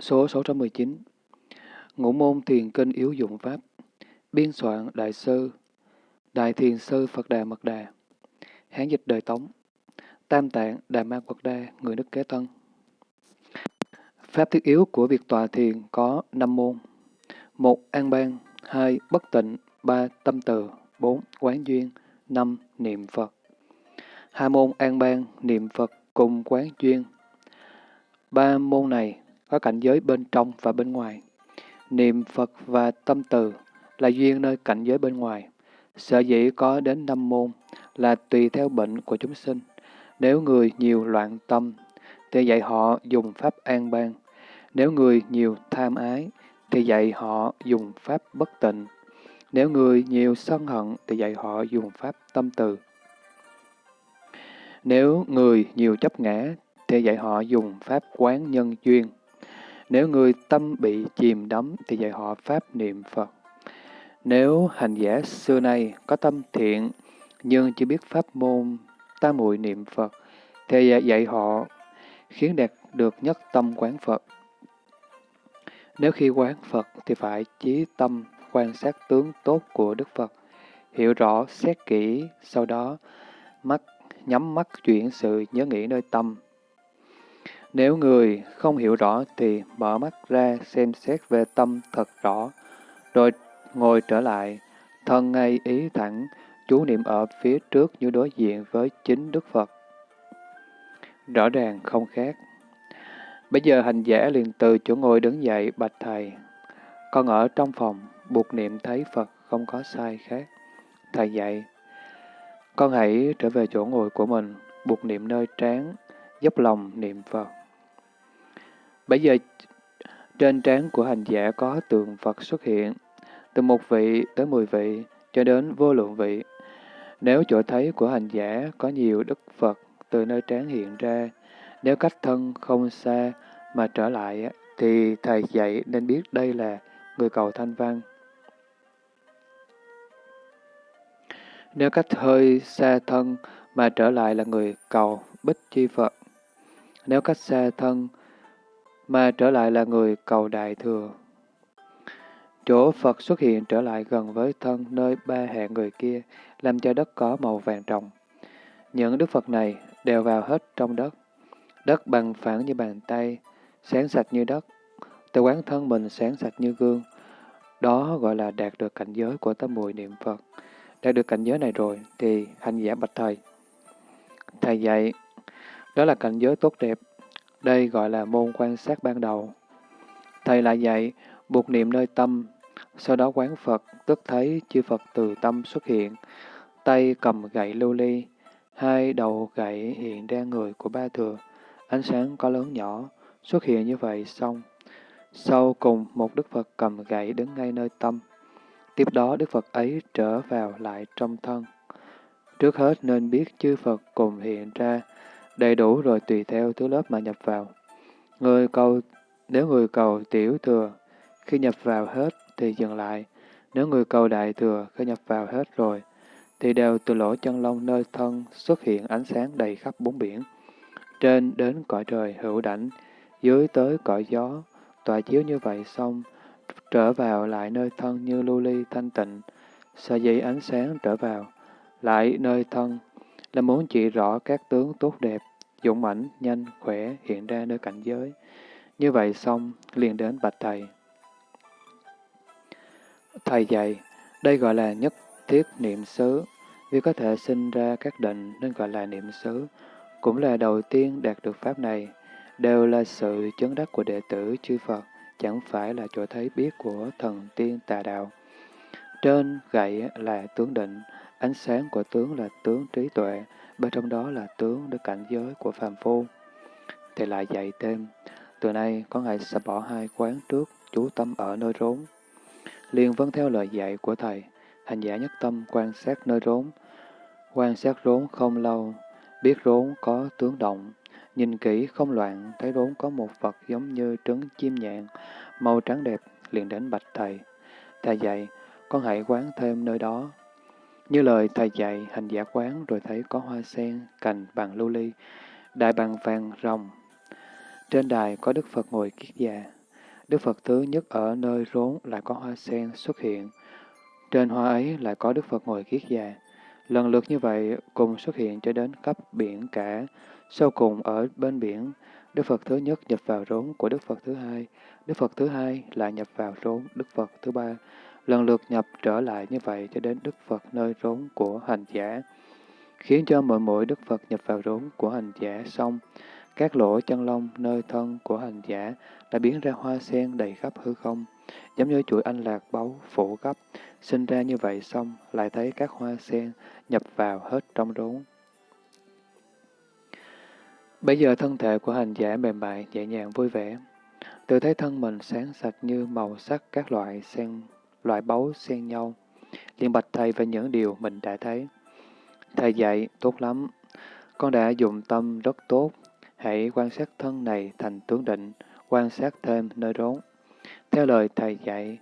Số 619 Ngũ môn thiền kinh yếu dụng Pháp. Biên soạn Đại sư Đại Thiền Sư Phật Đà Mật Đà. Hán dịch đời Tống. Tam Tạng Đà Ma Quật Đa Người nước Kế Tân. Pháp thiết yếu của việc tòa thiền có năm môn. Một An ban hai Bất tịnh. Ba Tâm từ. Bốn Quán duyên. Năm Niệm Phật. Hai môn an ban, niệm Phật cùng quán duyên. Ba môn này có cảnh giới bên trong và bên ngoài. Niệm Phật và tâm từ là duyên nơi cảnh giới bên ngoài. Sở dĩ có đến năm môn là tùy theo bệnh của chúng sinh. Nếu người nhiều loạn tâm, thì dạy họ dùng pháp an ban. Nếu người nhiều tham ái, thì dạy họ dùng pháp bất tịnh. Nếu người nhiều sân hận, thì dạy họ dùng pháp tâm từ. Nếu người nhiều chấp ngã, thì dạy họ dùng pháp quán nhân duyên. Nếu người tâm bị chìm đắm, thì dạy họ pháp niệm Phật. Nếu hành giả xưa nay có tâm thiện, nhưng chưa biết pháp môn tam muội niệm Phật, thì dạy họ khiến đạt được nhất tâm quán Phật. Nếu khi quán Phật thì phải chí tâm quan sát tướng tốt của Đức Phật, hiểu rõ, xét kỹ, sau đó mắt nhắm mắt chuyển sự nhớ nghĩ nơi tâm. Nếu người không hiểu rõ thì mở mắt ra xem xét về tâm thật rõ, rồi ngồi trở lại, thân ngay ý thẳng, chú niệm ở phía trước như đối diện với chính Đức Phật. Rõ ràng không khác. Bây giờ hành giả liền từ chỗ ngồi đứng dậy bạch thầy. Con ở trong phòng, buộc niệm thấy Phật không có sai khác. Thầy dạy, con hãy trở về chỗ ngồi của mình, buộc niệm nơi trán, dốc lòng niệm Phật. Bây giờ, trên trán của hành giả có tượng Phật xuất hiện, từ một vị tới mười vị, cho đến vô lượng vị. Nếu chỗ thấy của hành giả có nhiều Đức Phật từ nơi trán hiện ra, nếu cách thân không xa mà trở lại, thì Thầy dạy nên biết đây là người cầu thanh văn. Nếu cách hơi xa thân mà trở lại là người cầu bích chi Phật. Nếu cách xa thân mà trở lại là người cầu đại thừa. Chỗ Phật xuất hiện trở lại gần với thân nơi ba hạng người kia, làm cho đất có màu vàng trồng. Những Đức Phật này đều vào hết trong đất. Đất bằng phẳng như bàn tay, sáng sạch như đất. Từ quán thân mình sáng sạch như gương. Đó gọi là đạt được cảnh giới của tâm mùi niệm Phật. Đạt được cảnh giới này rồi thì hành giả bạch thầy. Thầy dạy, đó là cảnh giới tốt đẹp. Đây gọi là môn quan sát ban đầu. Thầy lại dạy, buộc niệm nơi tâm, sau đó quán Phật, tức thấy chư Phật từ tâm xuất hiện, tay cầm gậy lưu ly, hai đầu gậy hiện ra người của ba thừa, ánh sáng có lớn nhỏ, xuất hiện như vậy xong. Sau cùng một Đức Phật cầm gậy đứng ngay nơi tâm, Tiếp đó Đức Phật ấy trở vào lại trong thân. Trước hết nên biết chư Phật cùng hiện ra, đầy đủ rồi tùy theo thứ lớp mà nhập vào. Người cầu, nếu người cầu tiểu thừa, khi nhập vào hết thì dừng lại. Nếu người cầu đại thừa, khi nhập vào hết rồi, thì đều từ lỗ chân lông nơi thân xuất hiện ánh sáng đầy khắp bốn biển. Trên đến cõi trời hữu đảnh, dưới tới cõi gió, tòa chiếu như vậy xong, trở vào lại nơi thân như lưu ly thanh tịnh, sở dĩ ánh sáng trở vào, lại nơi thân, là muốn chỉ rõ các tướng tốt đẹp, dũng mãnh, nhanh, khỏe hiện ra nơi cảnh giới. Như vậy xong, liền đến bạch thầy. Thầy dạy, đây gọi là nhất thiết niệm xứ, vì có thể sinh ra các định nên gọi là niệm xứ, cũng là đầu tiên đạt được pháp này, đều là sự chứng đắc của đệ tử chư Phật chẳng phải là chỗ thấy biết của thần tiên tà đạo. Trên gậy là tướng định, ánh sáng của tướng là tướng trí tuệ, bên trong đó là tướng đức cảnh giới của phàm phu. Thì lại dạy thêm, từ nay có ngày sẽ bỏ hai quán trước, chú tâm ở nơi rốn. liền vâng theo lời dạy của Thầy, hành giả nhất tâm quan sát nơi rốn. Quan sát rốn không lâu, biết rốn có tướng động, Nhìn kỹ không loạn, thấy rốn có một vật giống như trứng chim nhạn, màu trắng đẹp, liền đến bạch thầy. Thầy dạy, con hãy quán thêm nơi đó. Như lời thầy dạy, hành giả quán rồi thấy có hoa sen, cành bằng lưu ly, đại bằng vàng rồng. Trên đài có Đức Phật ngồi kiết già, Đức Phật thứ nhất ở nơi rốn lại có hoa sen xuất hiện. Trên hoa ấy lại có Đức Phật ngồi kiết già. Lần lượt như vậy cùng xuất hiện cho đến cấp biển cả. Sau cùng ở bên biển, Đức Phật thứ nhất nhập vào rốn của Đức Phật thứ hai. Đức Phật thứ hai lại nhập vào rốn Đức Phật thứ ba. Lần lượt nhập trở lại như vậy cho đến Đức Phật nơi rốn của hành giả. Khiến cho mỗi mỗi Đức Phật nhập vào rốn của hành giả xong, các lỗ chân lông nơi thân của hành giả đã biến ra hoa sen đầy khắp hư không, giống như chuỗi anh lạc báu phủ cấp, sinh ra như vậy xong lại thấy các hoa sen nhập vào hết trong rốn. Bây giờ thân thể của hành giả mềm mại, nhẹ nhàng vui vẻ, tự thấy thân mình sáng sạch như màu sắc các loại sen, loại báu xen nhau, liền bạch thầy về những điều mình đã thấy. Thầy dạy, tốt lắm, con đã dùng tâm rất tốt, hãy quan sát thân này thành tướng định, quan sát thêm nơi rốn. Theo lời thầy dạy,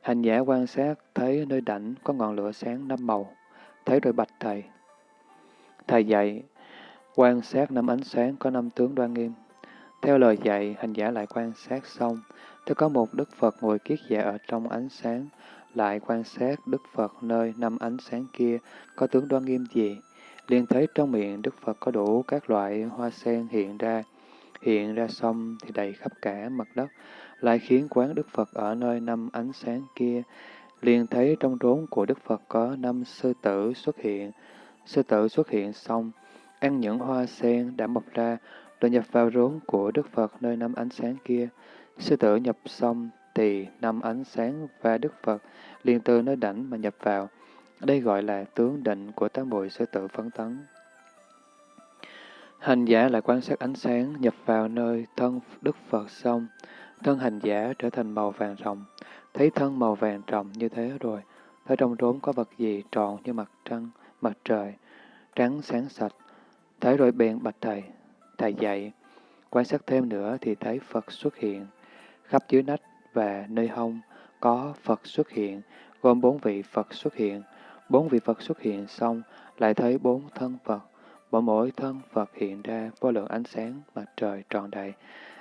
hành giả quan sát thấy nơi đảnh có ngọn lửa sáng năm màu, thấy rồi bạch thầy. Thầy dạy, quan sát năm ánh sáng có năm tướng đoan nghiêm. Theo lời dạy, hành giả lại quan sát xong, Tôi có một Đức Phật ngồi kiết dạ ở trong ánh sáng, lại quan sát Đức Phật nơi năm ánh sáng kia có tướng đoan nghiêm gì, liền thấy trong miệng Đức Phật có đủ các loại hoa sen hiện ra, hiện ra xong thì đầy khắp cả mặt đất, lại khiến quán Đức Phật ở nơi năm ánh sáng kia, liền thấy trong rốn của Đức Phật có năm sư tử xuất hiện. Sư tử xuất hiện xong, ăn những hoa sen đã mọc ra, rồi nhập vào rốn của Đức Phật nơi năm ánh sáng kia. Sư tử nhập xong thì năm ánh sáng và Đức Phật liền từ nơi đảnh mà nhập vào. Đây gọi là tướng định của tám bụi sư tử phấn tấn. Hành giả lại quan sát ánh sáng nhập vào nơi thân Đức Phật xong, thân hành giả trở thành màu vàng rồng, thấy thân màu vàng rồng như thế rồi, thấy trong rốn có vật gì tròn như mặt trăng, mặt trời, trắng sáng sạch, thấy rồi bèn bạch thầy, thầy dạy, quan sát thêm nữa thì thấy Phật xuất hiện, khắp dưới nách và nơi hông có Phật xuất hiện, gồm bốn vị Phật xuất hiện, bốn vị Phật xuất hiện xong lại thấy bốn thân Phật, mỗi mỗi thân Phật hiện ra vô lượng ánh sáng mặt trời tròn đầy,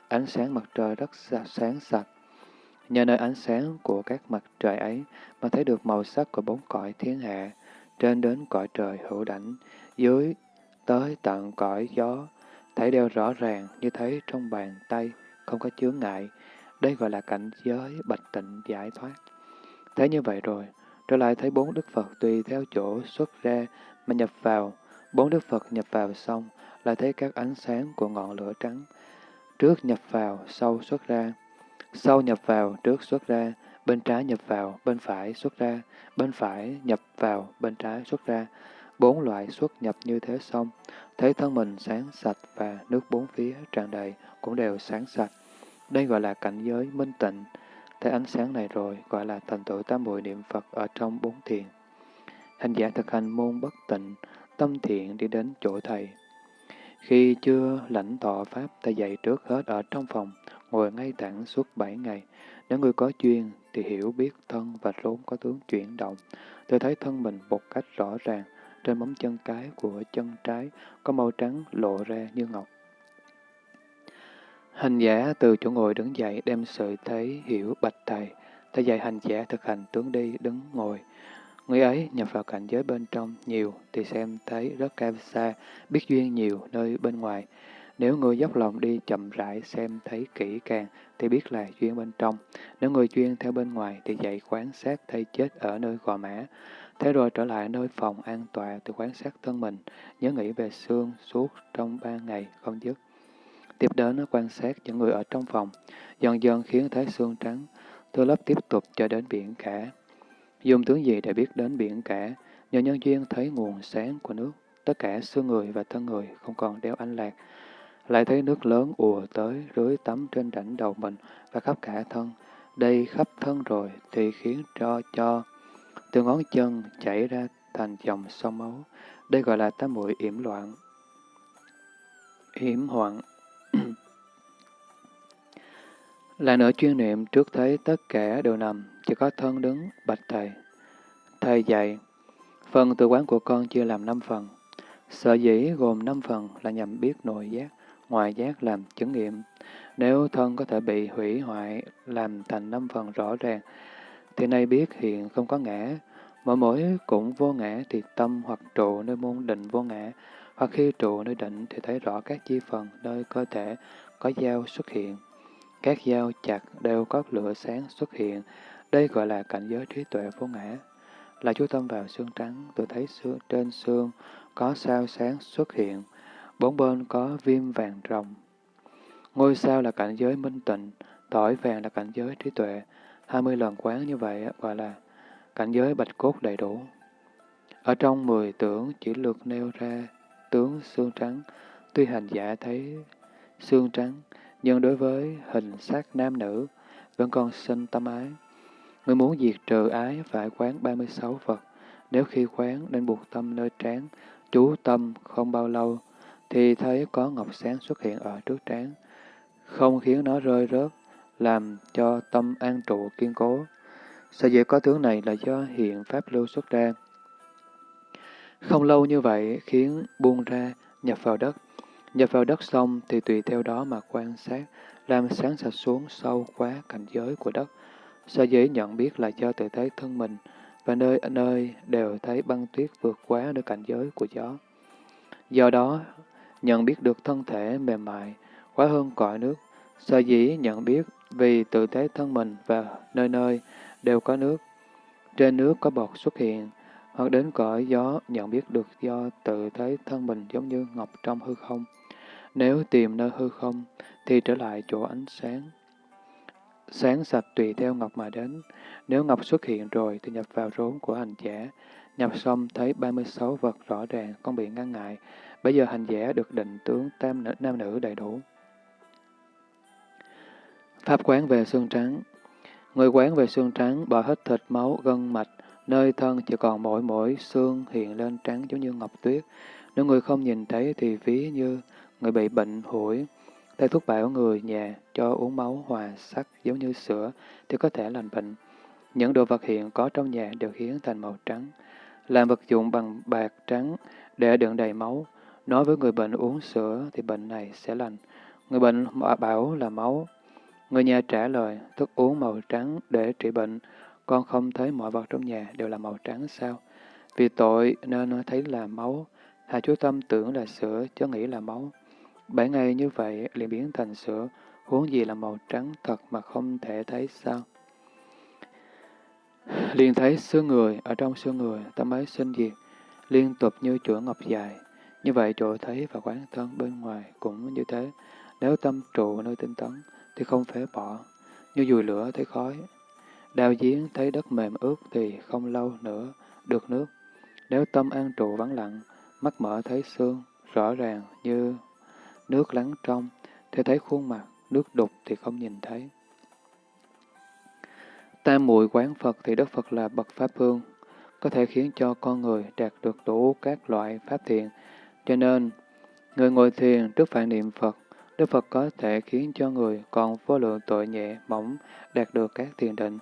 ánh sáng mặt trời rất sáng sạch. Nhờ nơi ánh sáng của các mặt trời ấy mà thấy được màu sắc của bốn cõi thiên hạ, trên đến cõi trời hữu đảnh, dưới tới tận cõi gió, thấy đều rõ ràng như thấy trong bàn tay, không có chướng ngại. Đây gọi là cảnh giới bạch tịnh giải thoát. Thế như vậy rồi, trở lại thấy bốn Đức Phật tùy theo chỗ xuất ra mà nhập vào, bốn Đức Phật nhập vào xong, lại thấy các ánh sáng của ngọn lửa trắng. Trước nhập vào, sau xuất ra. Sau nhập vào, trước xuất ra, bên trái nhập vào, bên phải xuất ra, bên phải nhập vào, bên trái xuất ra. Bốn loại xuất nhập như thế xong, thấy thân mình sáng sạch và nước bốn phía tràn đầy cũng đều sáng sạch. Đây gọi là cảnh giới minh tịnh. Thấy ánh sáng này rồi gọi là thành tựu tam bội niệm Phật ở trong bốn thiền. Hành giả thực hành môn bất tịnh, tâm thiện đi đến chỗ thầy. Khi chưa lãnh thọ Pháp, thầy dạy trước hết ở trong phòng, ngồi ngay thẳng suốt bảy ngày. Nếu người có chuyên thì hiểu biết thân và rốn có tướng chuyển động. Tôi thấy thân mình một cách rõ ràng, trên móng chân cái của chân trái có màu trắng lộ ra như ngọc. Hành giả từ chỗ ngồi đứng dậy đem sự thấy hiểu bạch thầy. Thầy dạy hành giả thực hành tướng đi, đứng, ngồi. Người ấy nhập vào cảnh giới bên trong nhiều thì xem thấy rất cao xa, biết duyên nhiều nơi bên ngoài. Nếu người dốc lòng đi chậm rãi xem thấy kỹ càng thì biết là duyên bên trong. Nếu người chuyên theo bên ngoài thì dạy quan sát thay chết ở nơi gò mã. Thế rồi trở lại nơi phòng an tọa từ quan sát thân mình, nhớ nghĩ về xương suốt trong ba ngày không dứt. Tiếp đến nó quan sát những người ở trong phòng, dần dần khiến thấy xương trắng, từ lớp tiếp tục cho đến biển cả. Dùng tướng gì để biết đến biển cả, nhờ nhân duyên thấy nguồn sáng của nước, tất cả xương người và thân người không còn đeo anh lạc, lại thấy nước lớn ùa tới rưới tắm trên đỉnh đầu mình và khắp cả thân. Đây khắp thân rồi thì khiến cho cho từ ngón chân chảy ra thành dòng sông máu. Đây gọi là tám muội yểm loạn. Yểm hoạn là nửa chuyên niệm trước thấy tất cả đều nằm, chỉ có thân đứng, bạch thầy. Thầy dạy, phần tự quán của con chia làm năm phần. Sở dĩ gồm năm phần là nhằm biết nội giác, ngoại giác làm chứng nghiệm. Nếu thân có thể bị hủy hoại, làm thành năm phần rõ ràng, thì nay biết hiện không có ngã, mỗi mỗi cũng vô ngã thì tâm hoặc trụ nơi môn định vô ngã, hoặc khi trụ nơi định thì thấy rõ các chi phần nơi cơ thể có dao xuất hiện. Các dao chặt đều có lửa sáng xuất hiện, đây gọi là cảnh giới trí tuệ vô ngã. Là chú tâm vào xương trắng, tôi thấy xương, trên xương có sao sáng xuất hiện, bốn bên có viêm vàng rồng. Ngôi sao là cảnh giới minh tịnh, tỏi vàng là cảnh giới trí tuệ. hai mươi lần quán như vậy gọi là cảnh giới bạch cốt đầy đủ. Ở trong mười tưởng chỉ lược nêu ra tướng xương trắng, tuy hành giả thấy xương trắng, nhưng đối với hình xác nam nữ vẫn còn sinh tâm ái. Người muốn diệt trừ ái phải quán 36 vật. Nếu khi quán nên buộc tâm nơi trán, chú tâm không bao lâu, thì thấy có ngọc sáng xuất hiện ở trước trán, không khiến nó rơi rớt, làm cho tâm an trụ kiên cố. Sở dĩ có tướng này là do hiện pháp lưu xuất ra. Không lâu như vậy khiến buông ra, nhập vào đất. Nhập vào đất xong thì tùy theo đó mà quan sát, làm sáng sạch xuống sâu quá cảnh giới của đất. Sở dĩ nhận biết là do tự thấy thân mình, và nơi nơi đều thấy băng tuyết vượt quá nơi cảnh giới của gió. Do đó, nhận biết được thân thể mềm mại, quá hơn cõi nước. Sở dĩ nhận biết vì tự thấy thân mình và nơi nơi đều có nước. Trên nước có bọt xuất hiện, hoặc đến cõi gió nhận biết được do tự thấy thân mình giống như ngọc trong hư không. Nếu tìm nơi hư không, thì trở lại chỗ ánh sáng. Sáng sạch tùy theo ngọc mà đến. Nếu ngọc xuất hiện rồi thì nhập vào rốn của hành giả. Nhập xong thấy 36 vật rõ ràng, không bị ngăn ngại. Bây giờ hành giả được định tướng tam nữ, nam nữ đầy đủ. Pháp quán về xương trắng Người quán về xương trắng bỏ hết thịt, máu, gân, mạch, nơi thân chỉ còn mỗi mỗi xương hiện lên trắng giống như ngọc tuyết. Nếu người không nhìn thấy thì ví như người bị bệnh hủi. Thầy thuốc bảo người nhà cho uống máu hòa sắc giống như sữa thì có thể lành bệnh. Những đồ vật hiện có trong nhà đều khiến thành màu trắng. Làm vật dụng bằng bạc trắng để đựng đầy máu. Nói với người bệnh uống sữa thì bệnh này sẽ lành. Người bệnh bảo là máu. Người nhà trả lời, thức uống màu trắng để trị bệnh. Con không thấy mọi vật trong nhà đều là màu trắng sao? Vì tội nên nó thấy là máu. hai chú tâm tưởng là sữa, chứ nghĩ là máu. Bảy ngày như vậy liền biến thành sữa, huống gì là màu trắng thật mà không thể thấy sao? Liền thấy xương người, ở trong xương người, tâm ấy sinh diệt, liên tục như chuỗi ngọc dài. Như vậy chỗ thấy và quán thân bên ngoài cũng như thế. Nếu tâm trụ nơi tinh tấn, thì không phế bỏ. Như dùi lửa thấy khói. Đào giếng thấy đất mềm ướt thì không lâu nữa được nước. Nếu tâm an trụ vắng lặng, mắt mở thấy xương, rõ ràng như nước lắng trong, thì thấy khuôn mặt, nước đục thì không nhìn thấy. Tam muội quán Phật thì Đức Phật là bậc Pháp Hương, có thể khiến cho con người đạt được đủ các loại Pháp thiện. Cho nên, người ngồi thiền trước phản niệm Phật, Đức Phật có thể khiến cho người còn vô lượng tội nhẹ, mỏng đạt được các thiền định.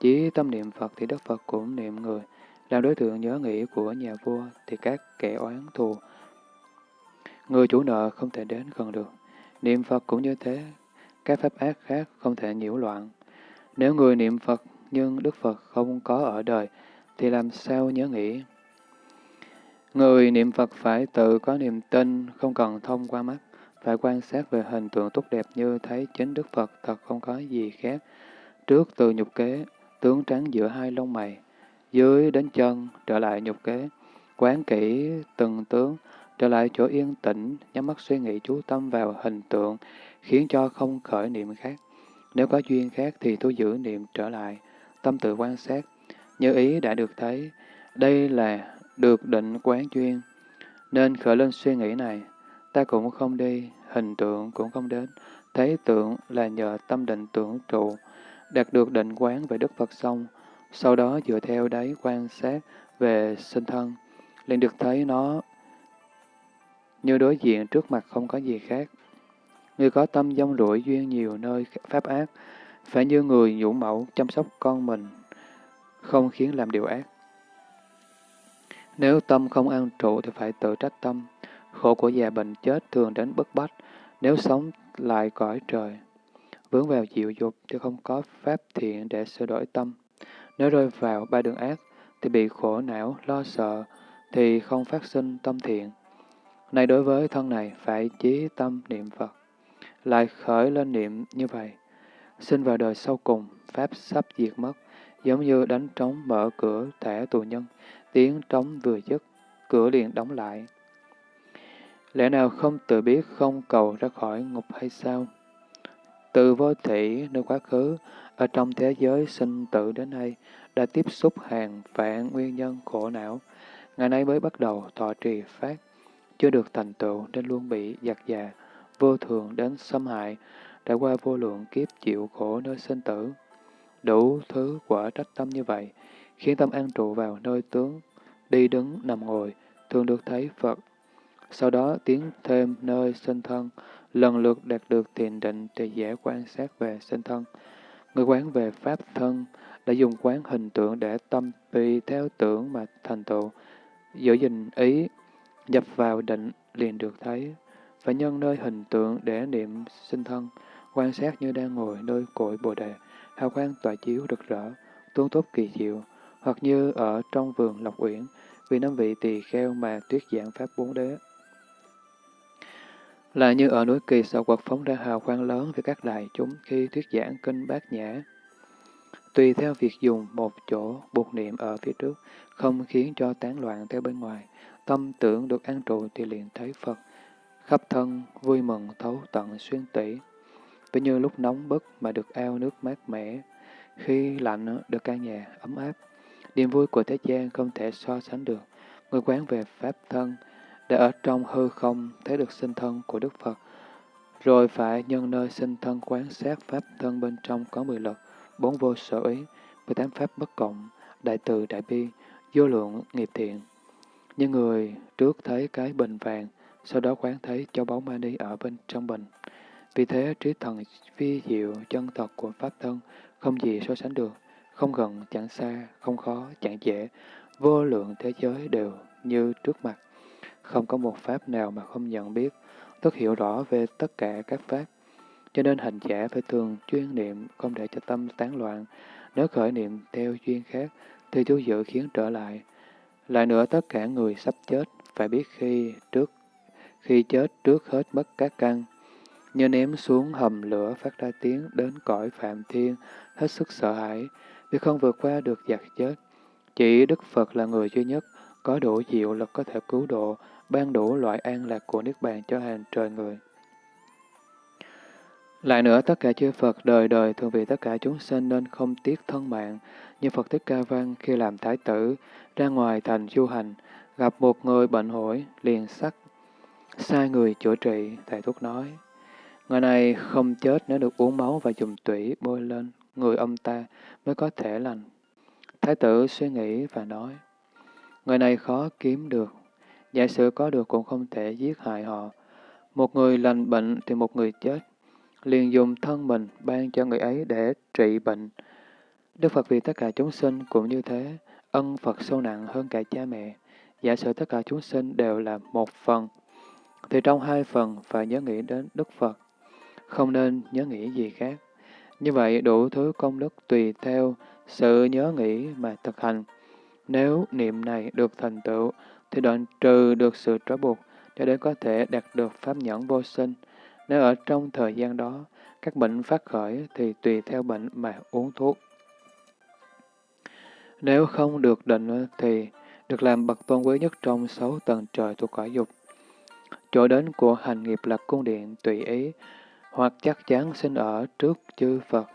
Chỉ tâm niệm Phật thì Đức Phật cũng niệm người. Làm đối tượng nhớ nghĩ của nhà vua thì các kẻ oán thù. Người chủ nợ không thể đến gần được. Niệm Phật cũng như thế. Các pháp ác khác không thể nhiễu loạn. Nếu người niệm Phật nhưng Đức Phật không có ở đời, thì làm sao nhớ nghĩ? Người niệm Phật phải tự có niềm tin, không cần thông qua mắt, phải quan sát về hình tượng tốt đẹp như thấy chính Đức Phật thật không có gì khác. Trước từ nhục kế, tướng trắng giữa hai lông mày, dưới đến chân, trở lại nhục kế, quán kỹ từng tướng, trở lại chỗ yên tĩnh, nhắm mắt suy nghĩ chú tâm vào hình tượng, khiến cho không khởi niệm khác. Nếu có duyên khác thì tôi giữ niệm trở lại, tâm tự quan sát, như ý đã được thấy, đây là được định quán duyên, nên khởi lên suy nghĩ này, ta cũng không đi, hình tượng cũng không đến, thấy tượng là nhờ tâm định tưởng trụ, đạt được định quán về Đức Phật xong, sau đó dựa theo đấy quan sát về sinh thân, liền được thấy nó như đối diện trước mặt không có gì khác. Người có tâm dông rủi duyên nhiều nơi pháp ác, phải như người nhũ mẫu chăm sóc con mình, không khiến làm điều ác. Nếu tâm không an trụ thì phải tự trách tâm. Khổ của già bệnh chết thường đến bất bách. Nếu sống lại cõi trời. Vướng vào diệu dục thì không có pháp thiện để sửa đổi tâm. Nếu rơi vào ba đường ác thì bị khổ não, lo sợ, thì không phát sinh tâm thiện. Này đối với thân này phải chí tâm niệm Phật, lại khởi lên niệm như vậy. Sinh vào đời sau cùng, Pháp sắp diệt mất, giống như đánh trống mở cửa thẻ tù nhân, tiếng trống vừa dứt, cửa liền đóng lại. Lẽ nào không tự biết không cầu ra khỏi ngục hay sao? Từ vô thị nơi quá khứ, ở trong thế giới sinh tử đến nay, đã tiếp xúc hàng vạn nguyên nhân khổ não. Ngày nay mới bắt đầu thọ trì phát, chưa được thành tựu nên luôn bị giặc già, vô thường đến xâm hại, đã qua vô lượng kiếp chịu khổ nơi sinh tử. Đủ thứ quả trách tâm như vậy, khiến tâm an trụ vào nơi tướng, đi đứng, nằm ngồi, thường được thấy Phật. Sau đó tiến thêm nơi sinh thân, lần lượt đạt được thiền định thì dễ quan sát về sinh thân. Người quán về pháp thân đã dùng quán hình tượng để tâm tùy theo tưởng mà thành tựu, giữ gìn ý, nhập vào định liền được thấy. Phải nhân nơi hình tượng để niệm sinh thân, quan sát như đang ngồi nơi cội bồ đề, hào quang tỏa chiếu rực rỡ, tuôn tốt kỳ diệu, hoặc như ở trong vườn Lộc Uyển, vì năm vị tỳ kheo mà tuyết giảng pháp bốn đế. Là như ở núi kỳ sở quật phóng ra hào quang lớn về các đại chúng khi thuyết giảng kinh bát nhã. Tùy theo việc dùng một chỗ buộc niệm ở phía trước, không khiến cho tán loạn theo bên ngoài, tâm tưởng được an trụ thì liền thấy Phật, khắp thân vui mừng thấu tận xuyên tỷ. Ví như lúc nóng bức mà được ao nước mát mẻ, khi lạnh được căn nhà ấm áp. Niềm vui của thế gian không thể so sánh được. Người quán về Pháp thân, để ở trong hư không thấy được sinh thân của Đức Phật, rồi phải nhân nơi sinh thân quán sát Pháp thân bên trong có mười lực, bốn vô sở ý, mười tám Pháp bất cộng, đại từ đại bi, vô lượng nghiệp thiện. Những người trước thấy cái bình vàng, sau đó quán thấy châu báu mani ở bên trong bình. Vì thế, trí thần phi diệu chân thật của Pháp thân không gì so sánh được, không gần chẳng xa, không khó chẳng dễ, vô lượng thế giới đều như trước mặt. Không có một Pháp nào mà không nhận biết, tức hiểu rõ về tất cả các Pháp. Cho nên hành giả phải thường chuyên niệm, không để cho tâm tán loạn. Nếu khởi niệm theo duyên khác, thì chú dự khiến trở lại. Lại nữa, tất cả người sắp chết phải biết khi trước khi chết trước hết mất các căn, như ném xuống hầm lửa phát ra tiếng đến cõi phạm thiên, hết sức sợ hãi, vì không vượt qua được giặc chết. Chỉ Đức Phật là người duy nhất có đủ diệu lực có thể cứu độ, ban đủ loại an lạc của Niết Bàn cho hàng trời người. Lại nữa, tất cả chư Phật đời đời thường vì tất cả chúng sinh nên không tiếc thân mạng, như Phật Thích Ca Văn khi làm thái tử, ra ngoài thành du hành, gặp một người bệnh hổi, liền sắc, sai người chữa trị, thầy thuốc nói. Người này không chết nếu được uống máu và dùng tủy bôi lên người ông ta mới có thể lành. Thái tử suy nghĩ và nói, người này khó kiếm được, giả sử có được cũng không thể giết hại họ. Một người lành bệnh thì một người chết, liền dùng thân mình ban cho người ấy để trị bệnh. Đức Phật vì tất cả chúng sinh cũng như thế, ân Phật sâu nặng hơn cả cha mẹ. Giả sử tất cả chúng sinh đều là một phần, thì trong hai phần phải nhớ nghĩ đến Đức Phật, không nên nhớ nghĩ gì khác. Như vậy đủ thứ công đức tùy theo sự nhớ nghĩ mà thực hành. Nếu niệm này được thành tựu, thì đoạn trừ được sự trói buộc, cho đến có thể đạt được pháp nhẫn vô sinh. Nếu ở trong thời gian đó, các bệnh phát khởi thì tùy theo bệnh mà uống thuốc. Nếu không được định thì được làm bậc tôn quý nhất trong sáu tầng trời thuộc cõi dục. Chỗ đến của hành nghiệp là cung điện tùy ý, hoặc chắc chắn sinh ở trước chư Phật,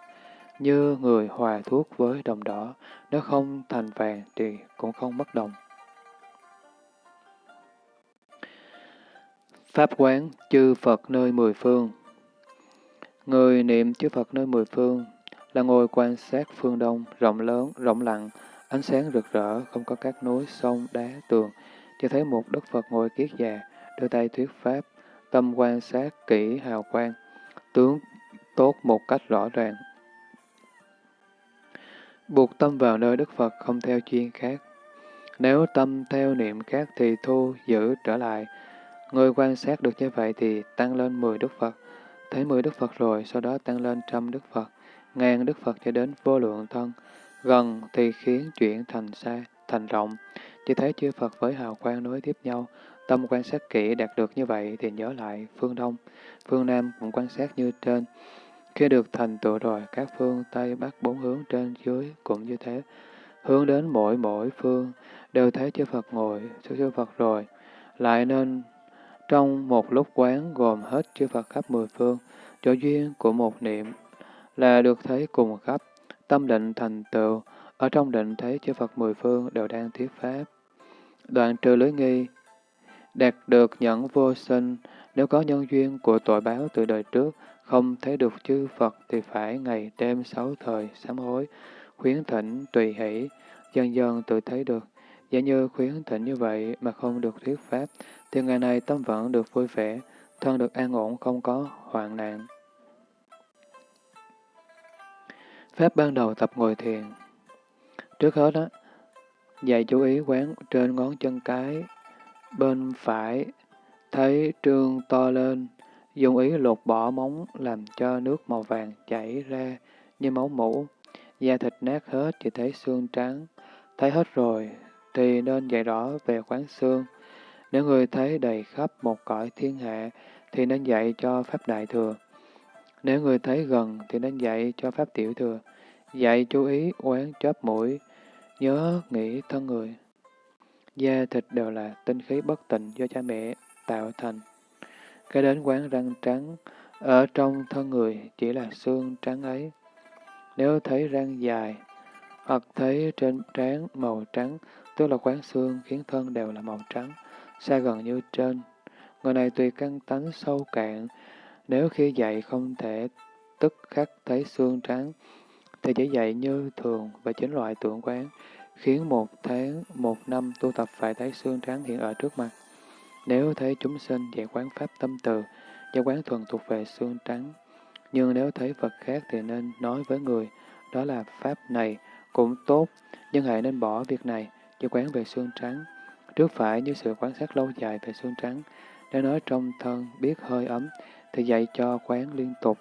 như người hòa thuốc với đồng đỏ, nếu không thành vàng thì cũng không mất đồng. Pháp quán chư Phật nơi mười phương Người niệm chư Phật nơi mười phương là ngồi quan sát phương đông, rộng lớn, rộng lặng, ánh sáng rực rỡ, không có các núi, sông, đá, tường, chỉ thấy một Đức Phật ngồi kiết già, đưa tay thuyết Pháp, tâm quan sát kỹ hào quang, tướng tốt một cách rõ ràng. Buộc tâm vào nơi Đức Phật không theo chuyên khác. Nếu tâm theo niệm khác thì thu giữ trở lại. Người quan sát được như vậy thì tăng lên 10 Đức Phật. thấy mười Đức Phật rồi, sau đó tăng lên trăm Đức Phật, ngàn Đức Phật cho đến vô lượng thân. Gần thì khiến chuyển thành xa, thành rộng. Chỉ thấy chư Phật với hào quang nối tiếp nhau, tâm quan sát kỹ đạt được như vậy thì nhớ lại phương Đông, phương Nam cũng quan sát như trên. Khi được thành tựu rồi, các phương Tây Bắc bốn hướng trên dưới cũng như thế. Hướng đến mỗi mỗi phương, đều thấy chư Phật ngồi, chư Phật rồi. Lại nên trong một lúc quán gồm hết chư Phật khắp mười phương, chỗ duyên của một niệm là được thấy cùng khắp, tâm định thành tựu, ở trong định thấy chư Phật mười phương đều đang thuyết pháp. Đoạn trừ lưới nghi, đạt được nhẫn vô sinh, nếu có nhân duyên của tội báo từ đời trước, không thấy được chư Phật thì phải ngày đêm sáu thời sám hối, khuyến thỉnh tùy hỷ, dần dần tự thấy được. Giả như khuyến thỉnh như vậy mà không được thuyết pháp, thì ngày này tâm vẫn được vui vẻ, thân được an ổn không có hoạn nạn. Pháp ban đầu tập ngồi thiền Trước hết đó, dạy chú ý quán trên ngón chân cái, bên phải, thấy trương to lên, dùng ý lột bỏ móng làm cho nước màu vàng chảy ra như máu mũ, da thịt nát hết chỉ thấy xương trắng, thấy hết rồi thì nên dạy rõ về quán xương. Nếu người thấy đầy khắp một cõi thiên hạ thì nên dạy cho Pháp Đại Thừa. Nếu người thấy gần thì nên dạy cho Pháp Tiểu Thừa. Dạy chú ý quán chớp mũi, nhớ nghĩ thân người. Da thịt đều là tinh khí bất tịnh do cha mẹ tạo thành. Cái đến quán răng trắng, ở trong thân người chỉ là xương trắng ấy. Nếu thấy răng dài, hoặc thấy trên trán màu trắng, tức là quán xương khiến thân đều là màu trắng, xa gần như trên. Người này tùy căn tánh sâu cạn, nếu khi dậy không thể tức khắc thấy xương trắng, thì chỉ dậy như thường và chính loại tượng quán, khiến một tháng, một năm tu tập phải thấy xương trắng hiện ở trước mặt. Nếu thấy chúng sinh dạy quán pháp tâm từ, do quán thuần thuộc về xương trắng, nhưng nếu thấy vật khác thì nên nói với người, đó là pháp này cũng tốt, nhưng hãy nên bỏ việc này, như quán về xương trắng. Trước phải như sự quan sát lâu dài về xương trắng, đã nói trong thân biết hơi ấm, thì dạy cho quán liên tục,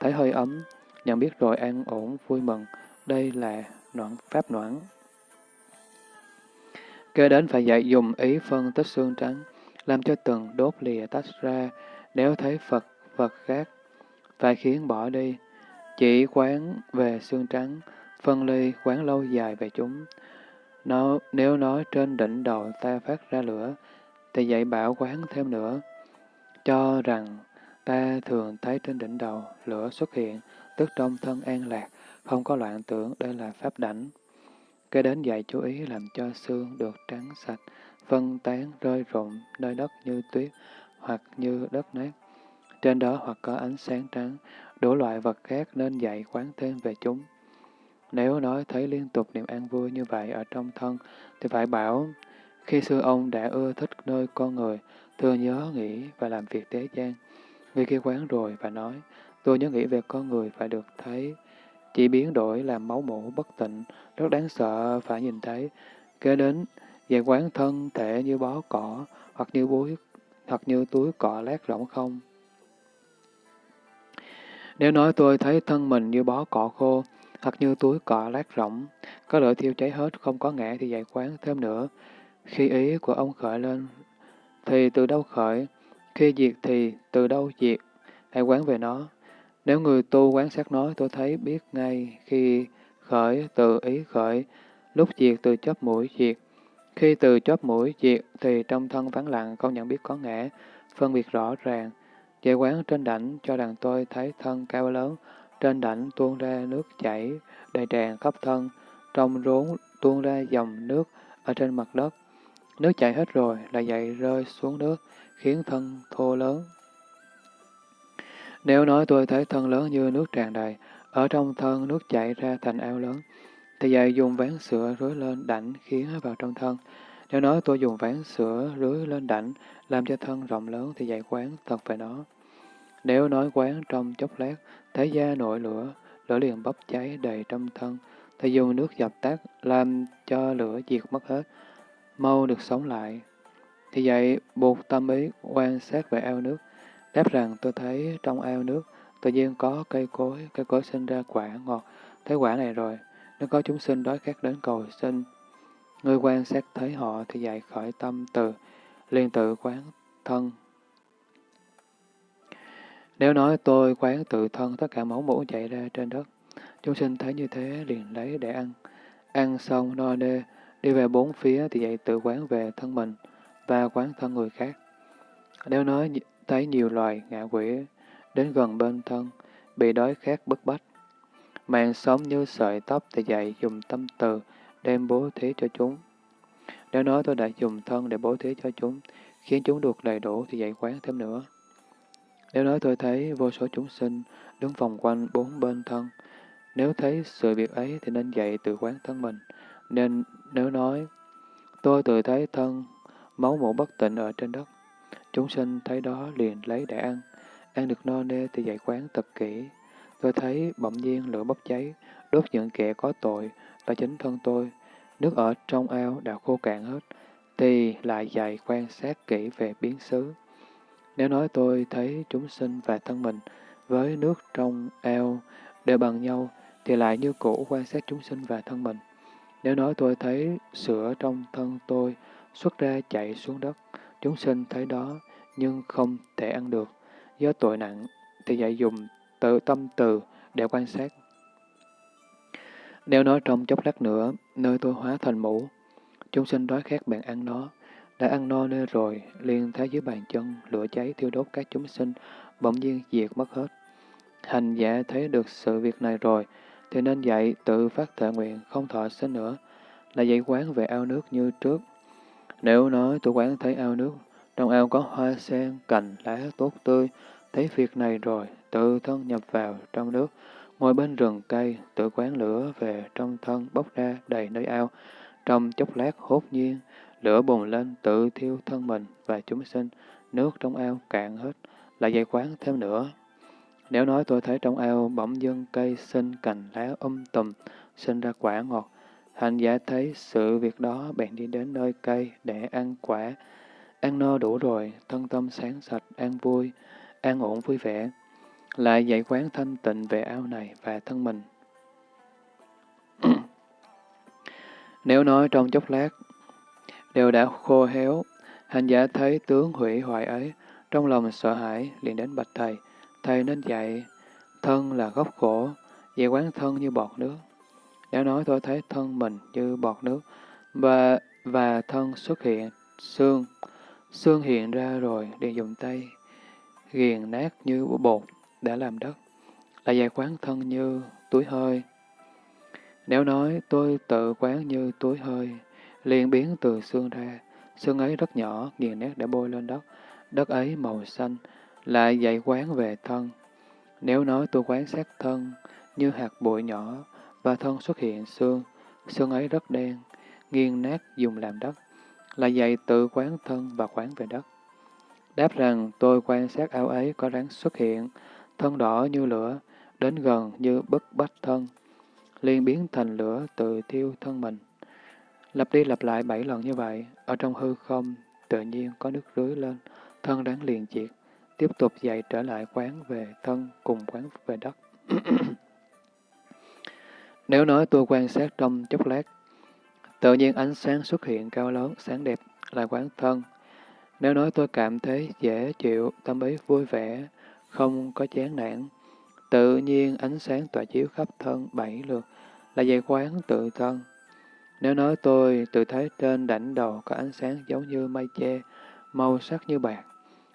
thấy hơi ấm, nhận biết rồi an ổn vui mừng, đây là noãn pháp noãn. Kế đến phải dạy dùng ý phân tích xương trắng, làm cho từng đốt lìa tách ra, nếu thấy Phật, vật khác, phải khiến bỏ đi, chỉ quán về xương trắng, phân ly quán lâu dài về chúng. Nó, nếu nói trên đỉnh đầu ta phát ra lửa, thì dạy bảo quán thêm nữa, cho rằng ta thường thấy trên đỉnh đầu lửa xuất hiện, tức trong thân an lạc, không có loạn tưởng, đây là pháp đảnh. Kế đến dạy chú ý làm cho xương được trắng sạch, phân tán rơi rụng nơi đất như tuyết hoặc như đất nát. Trên đó hoặc có ánh sáng trắng, đủ loại vật khác nên dạy quán thêm về chúng. Nếu nói thấy liên tục niềm an vui như vậy ở trong thân, thì phải bảo, khi xưa ông đã ưa thích nơi con người, thường nhớ nghĩ và làm việc tế gian. Vì khi quán rồi và nói, tôi nhớ nghĩ về con người phải được thấy, chỉ biến đổi làm máu mủ bất tịnh, rất đáng sợ phải nhìn thấy. Kế đến, về quán thân thể như bó cỏ, hoặc như búi, hoặc như túi cỏ lát rỗng không. Nếu nói tôi thấy thân mình như bó cỏ khô, Thật như túi cọ lát rỗng, có lửa thiêu cháy hết, không có ngã thì dạy quán thêm nữa. Khi ý của ông khởi lên, thì từ đâu khởi? Khi diệt thì từ đâu diệt? Hãy quán về nó. Nếu người tu quán sát nói, tôi thấy biết ngay khi khởi từ ý khởi, lúc diệt từ chóp mũi diệt. Khi từ chóp mũi diệt thì trong thân vắng lặng không nhận biết có ngã, phân biệt rõ ràng. giải quán trên đảnh cho đàn tôi thấy thân cao lớn, trên đảnh tuôn ra nước chảy, đầy tràn khắp thân, trong rốn tuôn ra dòng nước ở trên mặt đất. Nước chảy hết rồi, lại dậy rơi xuống nước, khiến thân thô lớn. Nếu nói tôi thấy thân lớn như nước tràn đầy, ở trong thân nước chảy ra thành ao lớn, thì dạy dùng ván sữa rưới lên đảnh khiến vào trong thân. Nếu nói tôi dùng ván sữa rưới lên đảnh làm cho thân rộng lớn thì dạy quán thật về nó. Nếu nói quán trong chốc lát, thấy da nổi lửa, lửa liền bốc cháy đầy trong thân, thì dùng nước dập tắt làm cho lửa diệt mất hết, mau được sống lại. Thì vậy, buộc tâm ý quan sát về ao nước, đáp rằng tôi thấy trong ao nước tự nhiên có cây cối, cây cối sinh ra quả ngọt, thấy quả này rồi, nếu có chúng sinh đói khát đến cầu sinh, người quan sát thấy họ thì dạy khởi tâm từ, liền tự quán thân. Nếu nói tôi quán tự thân tất cả máu mũ chạy ra trên đất, chúng sinh thấy như thế liền lấy để ăn. Ăn xong no nê, đi về bốn phía thì dậy tự quán về thân mình và quán thân người khác. Nếu nói thấy nhiều loài ngạ quỷ đến gần bên thân, bị đói khát bức bách, mạng sống như sợi tóc thì dạy dùng tâm từ đem bố thí cho chúng. Nếu nói tôi đã dùng thân để bố thí cho chúng, khiến chúng được đầy đủ thì dạy quán thêm nữa. Nếu nói tôi thấy vô số chúng sinh đứng vòng quanh bốn bên thân, nếu thấy sự việc ấy thì nên dạy tự quán thân mình. Nên nếu nói tôi tự thấy thân máu mủ bất tịnh ở trên đất, chúng sinh thấy đó liền lấy để ăn, ăn được no nê thì dạy quán thật kỹ. Tôi thấy bỗng nhiên lửa bốc cháy, đốt những kẻ có tội và chính thân tôi, nước ở trong ao đã khô cạn hết, thì lại dạy quan sát kỹ về biến xứ. Nếu nói tôi thấy chúng sinh và thân mình với nước trong ao đều bằng nhau, thì lại như cũ quan sát chúng sinh và thân mình. Nếu nói tôi thấy sữa trong thân tôi xuất ra chạy xuống đất, chúng sinh thấy đó nhưng không thể ăn được, do tội nặng, thì dạy dùng tự tâm từ để quan sát. Nếu nói trong chốc lát nữa, nơi tôi hóa thành mũ, chúng sinh đói khát bạn ăn nó, đã ăn no nê rồi, liền thấy dưới bàn chân, lửa cháy thiêu đốt các chúng sinh, bỗng nhiên diệt mất hết. Hành giả thấy được sự việc này rồi, thì nên dạy tự phát thệ nguyện, không thọ sinh nữa, là dạy quán về ao nước như trước. Nếu nói tôi quán thấy ao nước, trong ao có hoa sen, cành, lá tốt tươi, thấy việc này rồi, tự thân nhập vào trong nước, ngồi bên rừng cây, tự quán lửa về trong thân bốc ra đầy nơi ao, trong chốc lát hốt nhiên, lửa bùng lên tự thiêu thân mình và chúng sinh, nước trong ao cạn hết, lại dạy quán thêm nữa. Nếu nói tôi thấy trong ao bỗng dưng cây sinh cành lá um tùm, sinh ra quả ngọt, hành giả thấy sự việc đó bèn đi đến nơi cây để ăn quả. Ăn no đủ rồi, thân tâm sáng sạch, an vui, an ổn vui vẻ. Lại dạy quán thanh tịnh về ao này và thân mình. Nếu nói trong chốc lát, đều đã khô héo, hành giả thấy tướng hủy hoại ấy, trong lòng sợ hãi, liền đến bạch thầy. Thầy nên dạy, thân là gốc khổ, dạy quán thân như bọt nước. đã nói tôi thấy thân mình như bọt nước, và, và thân xuất hiện, xương, xương hiện ra rồi, liền dùng tay, ghiền nát như bột, đã làm đất, là dạy quán thân như túi hơi. Nếu nói tôi tự quán như túi hơi, liền biến từ xương ra, xương ấy rất nhỏ, nghiền nét để bôi lên đất, đất ấy màu xanh, lại dạy quán về thân. Nếu nói tôi quán sát thân như hạt bụi nhỏ và thân xuất hiện xương, xương ấy rất đen, nghiền nát dùng làm đất, là dạy tự quán thân và quán về đất. Đáp rằng tôi quan sát áo ấy có rắn xuất hiện, thân đỏ như lửa, đến gần như bức bách thân, liền biến thành lửa tự thiêu thân mình. Lặp đi lặp lại bảy lần như vậy, ở trong hư không, tự nhiên có nước rưới lên, thân đáng liền diệt, tiếp tục dậy trở lại quán về thân cùng quán về đất. Nếu nói tôi quan sát trong chốc lát, tự nhiên ánh sáng xuất hiện cao lớn, sáng đẹp, là quán thân. Nếu nói tôi cảm thấy dễ chịu, tâm ý vui vẻ, không có chán nản, tự nhiên ánh sáng tỏa chiếu khắp thân bảy lượt, là dạy quán tự thân. Nếu nói tôi tự thấy trên đảnh đầu có ánh sáng giống như mây che, màu sắc như bạc,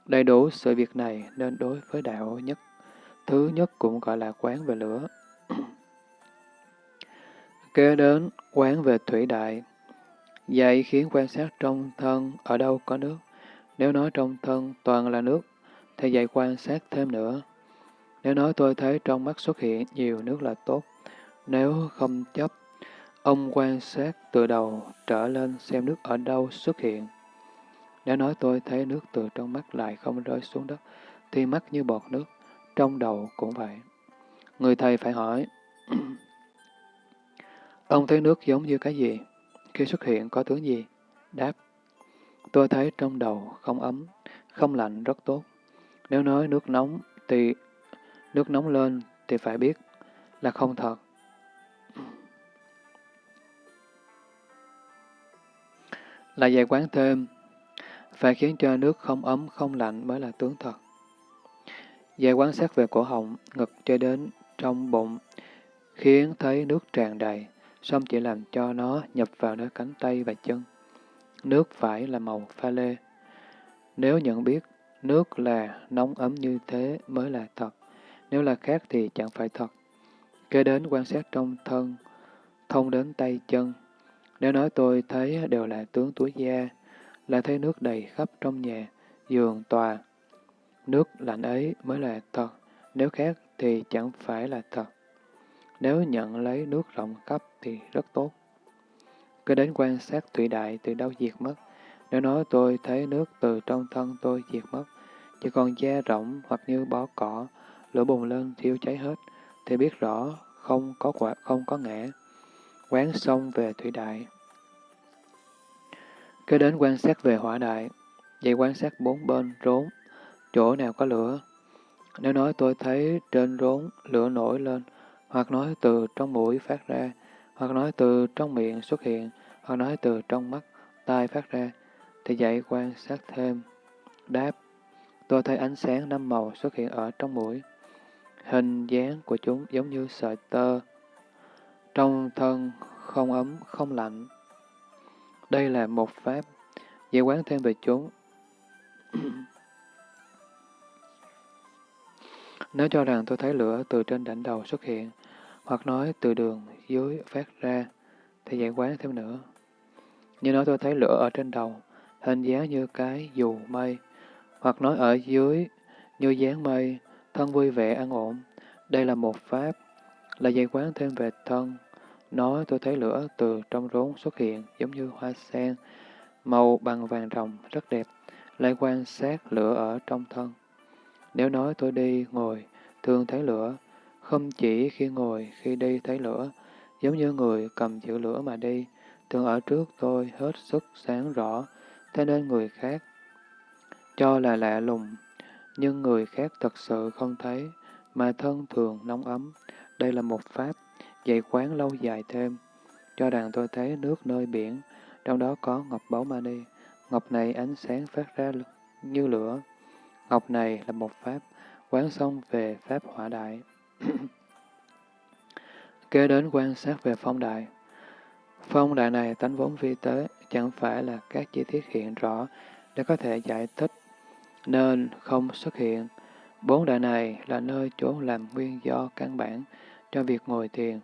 đầy đủ sự việc này nên đối với đạo nhất. Thứ nhất cũng gọi là quán về lửa. Kế đến quán về thủy đại. Dạy khiến quan sát trong thân ở đâu có nước. Nếu nói trong thân toàn là nước, thì dạy quan sát thêm nữa. Nếu nói tôi thấy trong mắt xuất hiện nhiều nước là tốt, nếu không chấp, ông quan sát từ đầu trở lên xem nước ở đâu xuất hiện. Nếu nói tôi thấy nước từ trong mắt lại không rơi xuống đất, thì mắt như bọt nước, trong đầu cũng vậy. Người thầy phải hỏi, ông thấy nước giống như cái gì? Khi xuất hiện có tướng gì? Đáp, tôi thấy trong đầu không ấm, không lạnh rất tốt. Nếu nói nước nóng thì Nước nóng lên thì phải biết là không thật. Là dạy quán thêm, phải khiến cho nước không ấm không lạnh mới là tướng thật. Dạy quán sát về cổ họng, ngực cho đến trong bụng, khiến thấy nước tràn đầy, xong chỉ làm cho nó nhập vào nơi cánh tay và chân. Nước phải là màu pha lê. Nếu nhận biết nước là nóng ấm như thế mới là thật, nếu là khác thì chẳng phải thật. Kế đến quan sát trong thân, thông đến tay chân. Nếu nói tôi thấy đều là tướng túi da, là thấy nước đầy khắp trong nhà, giường, tòa. Nước lạnh ấy mới là thật, nếu khác thì chẳng phải là thật. Nếu nhận lấy nước rộng khắp thì rất tốt. Cứ đến quan sát thủy đại từ đâu diệt mất. Nếu nói tôi thấy nước từ trong thân tôi diệt mất, chỉ còn da rộng hoặc như bó cỏ, lửa bùng lên thiêu cháy hết, thì biết rõ không có quả, không có ngã. Quán xong về thủy đại. Kế đến quan sát về hỏa đại, vậy quan sát bốn bên rốn, chỗ nào có lửa. Nếu nói tôi thấy trên rốn lửa nổi lên, hoặc nói từ trong mũi phát ra, hoặc nói từ trong miệng xuất hiện, hoặc nói từ trong mắt, tai phát ra, thì dạy quan sát thêm. Đáp, tôi thấy ánh sáng năm màu xuất hiện ở trong mũi. Hình dáng của chúng giống như sợi tơ. Trong thân không ấm, không lạnh. Đây là một pháp. giải quán thêm về chúng. Nếu cho rằng tôi thấy lửa từ trên đỉnh đầu xuất hiện, hoặc nói từ đường dưới phát ra, thì giải quán thêm nữa. Như nói tôi thấy lửa ở trên đầu, hình dáng như cái dù mây, hoặc nói ở dưới như dáng mây, thân vui vẻ an ổn. Đây là một pháp, là dạy quán thêm về thân. Nói tôi thấy lửa từ trong rốn xuất hiện giống như hoa sen, màu bằng vàng rồng, rất đẹp, lại quan sát lửa ở trong thân. Nếu nói tôi đi, ngồi, thường thấy lửa, không chỉ khi ngồi, khi đi thấy lửa, giống như người cầm chữ lửa mà đi, thường ở trước tôi hết sức sáng rõ, thế nên người khác cho là lạ lùng, nhưng người khác thật sự không thấy, mà thân thường nóng ấm. Đây là một pháp, dạy quán lâu dài thêm, cho rằng tôi thấy nước nơi biển, trong đó có ngọc báu mani. Ngọc này ánh sáng phát ra như lửa. Ngọc này là một pháp, quán xong về pháp hỏa đại. Kế đến quan sát về phong đại. Phong đại này tánh vốn vi tế, chẳng phải là các chi tiết hiện rõ để có thể giải thích, nên không xuất hiện. Bốn đại này là nơi chỗ làm nguyên do căn bản cho việc ngồi thiền.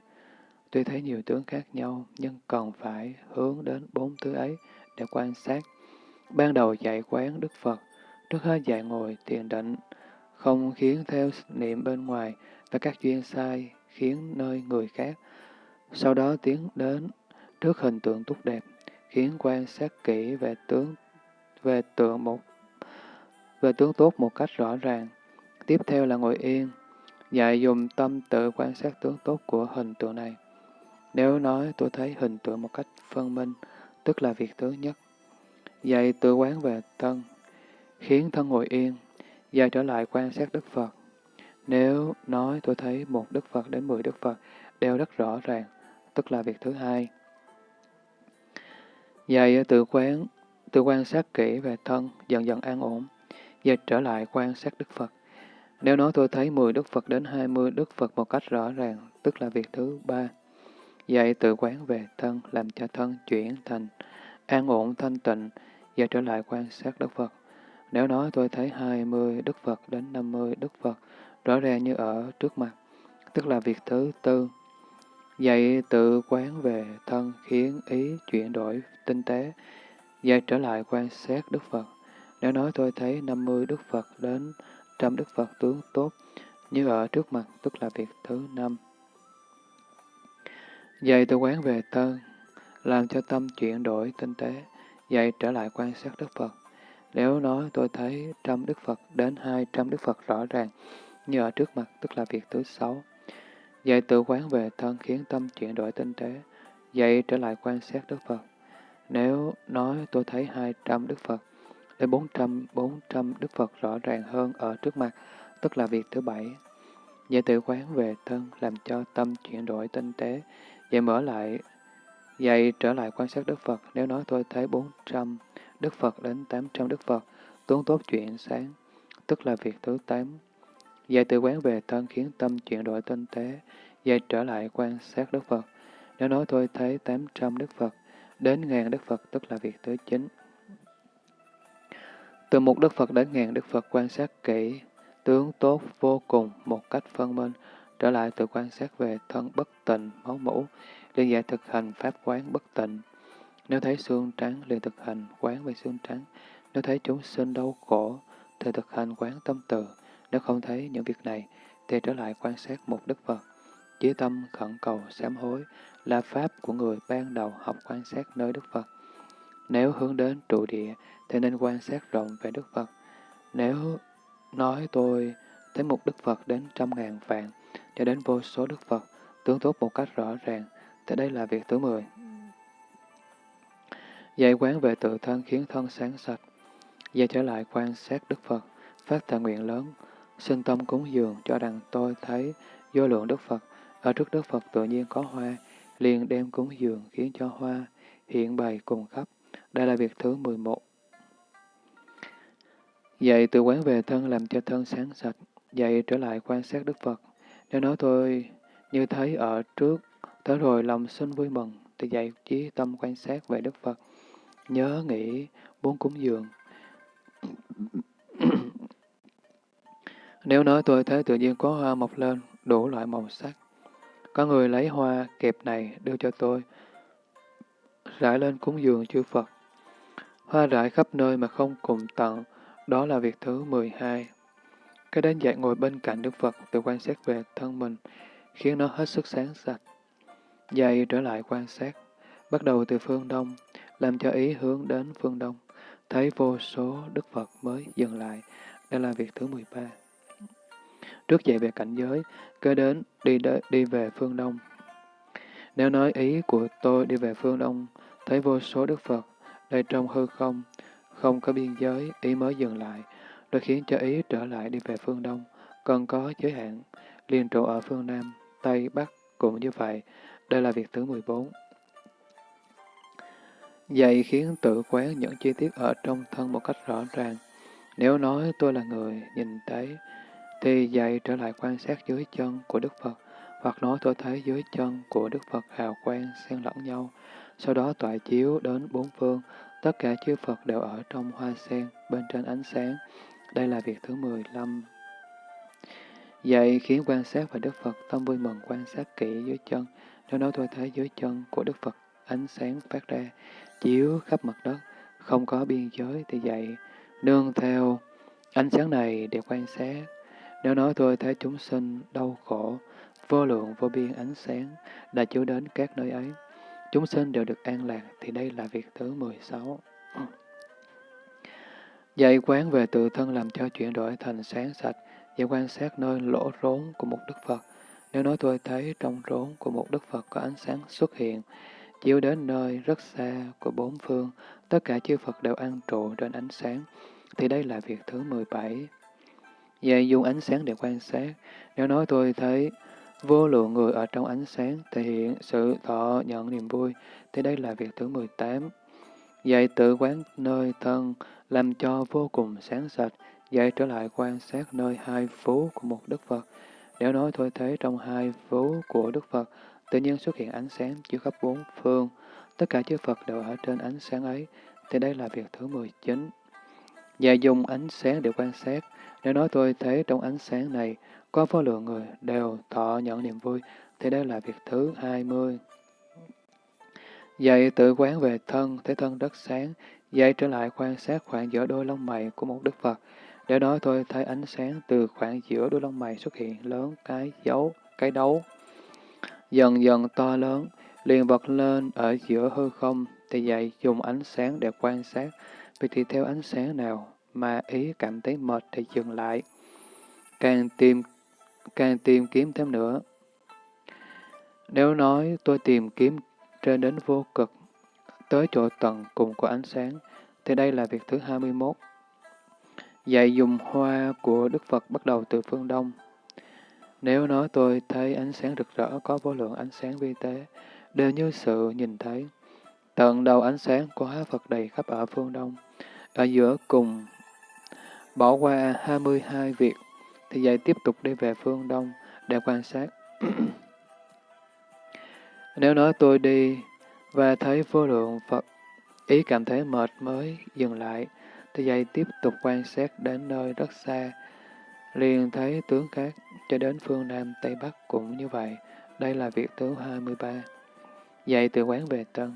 Tuy thấy nhiều tướng khác nhau, nhưng cần phải hướng đến bốn thứ ấy để quan sát. Ban đầu dạy quán Đức Phật, trước hết dạy ngồi thiền định, không khiến theo niệm bên ngoài và các duyên sai khiến nơi người khác. Sau đó tiến đến trước hình tượng tốt đẹp, khiến quan sát kỹ về tướng về tượng một về tướng tốt một cách rõ ràng. Tiếp theo là ngồi yên, dạy dùng tâm tự quan sát tướng tốt của hình tượng này. Nếu nói tôi thấy hình tượng một cách phân minh, tức là việc thứ nhất. Dạy tự quán về thân, khiến thân ngồi yên, dạy trở lại quan sát Đức Phật. Nếu nói tôi thấy một Đức Phật đến mười Đức Phật đều rất rõ ràng, tức là việc thứ hai. Dạy tự quán, tự quan sát kỹ về thân, dần dần an ổn, dạy trở lại quan sát Đức Phật. Nếu nói tôi thấy 10 Đức Phật đến 20 Đức Phật một cách rõ ràng, tức là việc thứ ba. Dạy tự quán về thân, làm cho thân chuyển thành an ổn thanh tịnh, và trở lại quan sát Đức Phật. Nếu nói tôi thấy 20 Đức Phật đến 50 Đức Phật rõ ràng như ở trước mặt, tức là việc thứ tư. Dạy tự quán về thân khiến ý chuyển đổi tinh tế, dạy trở lại quan sát Đức Phật. Nếu nói tôi thấy 50 Đức Phật đến trăm Đức Phật tướng tốt như ở trước mặt, tức là việc thứ năm. Dạy tự quán về thân, làm cho tâm chuyển đổi tinh tế, dạy trở lại quan sát Đức Phật. Nếu nói tôi thấy trăm Đức Phật đến hai trăm Đức Phật rõ ràng, như ở trước mặt, tức là việc thứ sáu. Dạy tự quán về thân khiến tâm chuyển đổi tinh tế, dạy trở lại quan sát Đức Phật. Nếu nói tôi thấy hai trăm Đức Phật, đến trăm bốn trăm Đức Phật rõ ràng hơn ở trước mặt, tức là việc thứ bảy. Vậy tự quán về thân làm cho tâm chuyển đổi tinh tế, dạy mở lại, dạy trở lại quan sát Đức Phật. Nếu nói tôi thấy 400 Đức Phật đến 800 Đức Phật, tuấn tốt chuyện sáng, tức là việc thứ 8. Dạy tự quán về thân khiến tâm chuyển đổi tinh tế, dạy trở lại quan sát Đức Phật. Nếu nói tôi thấy 800 Đức Phật, đến ngàn Đức Phật, tức là việc thứ 9. Từ một Đức Phật đến ngàn Đức Phật quan sát kỹ, tướng tốt vô cùng một cách phân minh, trở lại từ quan sát về thân bất tịnh, máu mũ, liền dạy thực hành pháp quán bất tịnh. Nếu thấy xương trắng, liền thực hành quán về xương trắng. Nếu thấy chúng sinh đau khổ, thì thực hành quán tâm từ. Nếu không thấy những việc này, thì trở lại quan sát một Đức Phật. Chí tâm khẩn cầu sám hối là pháp của người ban đầu học quan sát nơi Đức Phật. Nếu hướng đến trụ địa, thì nên quan sát rộng về Đức Phật. Nếu nói tôi thấy một Đức Phật đến trăm ngàn vạn, cho đến vô số Đức Phật, tướng tốt một cách rõ ràng, thì đây là việc thứ mười. Dạy quán về tự thân khiến thân sáng sạch. Dạy trở lại quan sát Đức Phật, phát thệ nguyện lớn, sinh tâm cúng dường cho rằng tôi thấy vô lượng Đức Phật, ở trước Đức Phật tự nhiên có hoa, liền đem cúng dường khiến cho hoa hiện bày cùng khắp. Đây là việc thứ 11. Dạy từ quán về thân làm cho thân sáng sạch, dạy trở lại quan sát Đức Phật. Nếu nói tôi như thấy ở trước, tới rồi lòng sinh vui mừng, thì dạy trí tâm quan sát về Đức Phật. Nhớ nghĩ muốn cúng dường. Nếu nói tôi thấy tự nhiên có hoa mọc lên, đủ loại màu sắc. Có người lấy hoa kẹp này đưa cho tôi, rải lên cúng dường chư Phật. Hoa rải khắp nơi mà không cùng tận, đó là việc thứ 12. Cái đến dạy ngồi bên cạnh Đức Phật tự quan sát về thân mình, khiến nó hết sức sáng sạch. Dạy trở lại quan sát, bắt đầu từ phương Đông, làm cho ý hướng đến phương Đông, thấy vô số Đức Phật mới dừng lại. Đây là việc thứ 13. Trước dạy về cảnh giới, kế đến đi, đế, đi về phương Đông. Nếu nói ý của tôi đi về phương Đông, thấy vô số Đức Phật, đây trong hư không, không có biên giới, ý mới dừng lại, rồi khiến cho ý trở lại đi về phương Đông, còn có giới hạn, liên trụ ở phương Nam, Tây, Bắc cũng như vậy. Đây là việc thứ 14. Dạy khiến tự quán những chi tiết ở trong thân một cách rõ ràng. Nếu nói tôi là người nhìn thấy, thì dạy trở lại quan sát dưới chân của Đức Phật, hoặc nói tôi thấy dưới chân của Đức Phật hào quang xen lẫn nhau, sau đó tọa chiếu đến bốn phương, tất cả chư Phật đều ở trong hoa sen, bên trên ánh sáng. Đây là việc thứ 15. Dạy khiến quan sát và Đức Phật tâm vui mừng quan sát kỹ dưới chân, nếu nói tôi thấy dưới chân của Đức Phật ánh sáng phát ra, chiếu khắp mặt đất, không có biên giới thì dạy, nương theo ánh sáng này để quan sát. Nếu nói tôi thấy chúng sinh đau khổ, vô lượng vô biên ánh sáng đã chiếu đến các nơi ấy, chúng sinh đều được an lạc, thì đây là việc thứ 16. Ừ. Dạy quán về tự thân làm cho chuyển đổi thành sáng sạch, dạy quan sát nơi lỗ rốn của một Đức Phật. Nếu nói tôi thấy trong rốn của một Đức Phật có ánh sáng xuất hiện, chiếu đến nơi rất xa của bốn phương, tất cả chư Phật đều an trụ trên ánh sáng, thì đây là việc thứ 17. Dạy dùng ánh sáng để quan sát. Nếu nói tôi thấy vô lượng người ở trong ánh sáng thể hiện sự thọ nhận niềm vui, thì đây là việc thứ 18. Dạy tự quán nơi thân, làm cho vô cùng sáng sạch, dạy trở lại quan sát nơi hai phú của một Đức Phật. Nếu nói thôi thế trong hai phú của Đức Phật, tự nhiên xuất hiện ánh sáng chiếu khắp bốn phương, tất cả chư Phật đều ở trên ánh sáng ấy, thì đây là việc thứ 19. Và dùng ánh sáng để quan sát, nếu nói tôi thấy trong ánh sáng này có vô lượng người đều thọ nhận niềm vui, thì đây là việc thứ 20. Dạy tự quán về thân, thấy thân đất sáng, dạy trở lại quan sát khoảng giữa đôi lông mày của một Đức Phật. Để đó tôi thấy ánh sáng từ khoảng giữa đôi lông mày xuất hiện lớn cái dấu, cái đấu. Dần dần to lớn, liền bật lên ở giữa hư không, thì dạy dùng ánh sáng để quan sát, vì thì theo ánh sáng nào mà ý cảm thấy mệt thì dừng lại. Càng tìm, càng tìm kiếm thêm nữa. Nếu nói tôi tìm kiếm trên đến vô cực, tới chỗ tận cùng của ánh sáng, thì đây là việc thứ 21. Dạy dùng hoa của Đức Phật bắt đầu từ phương Đông. Nếu nói tôi thấy ánh sáng rực rỡ có vô lượng ánh sáng vi tế, đều như sự nhìn thấy. Tận đầu ánh sáng của hóa Phật đầy khắp ở phương Đông, ở giữa cùng bỏ qua 22 việc, thì dạy tiếp tục đi về phương Đông để quan sát. Nếu nói tôi đi và thấy vô lượng Phật, ý cảm thấy mệt mới dừng lại, thì dạy tiếp tục quan sát đến nơi rất xa, liền thấy tướng khác, cho đến phương Nam Tây Bắc cũng như vậy. Đây là việc thứ 23. Dạy từ quán về tân,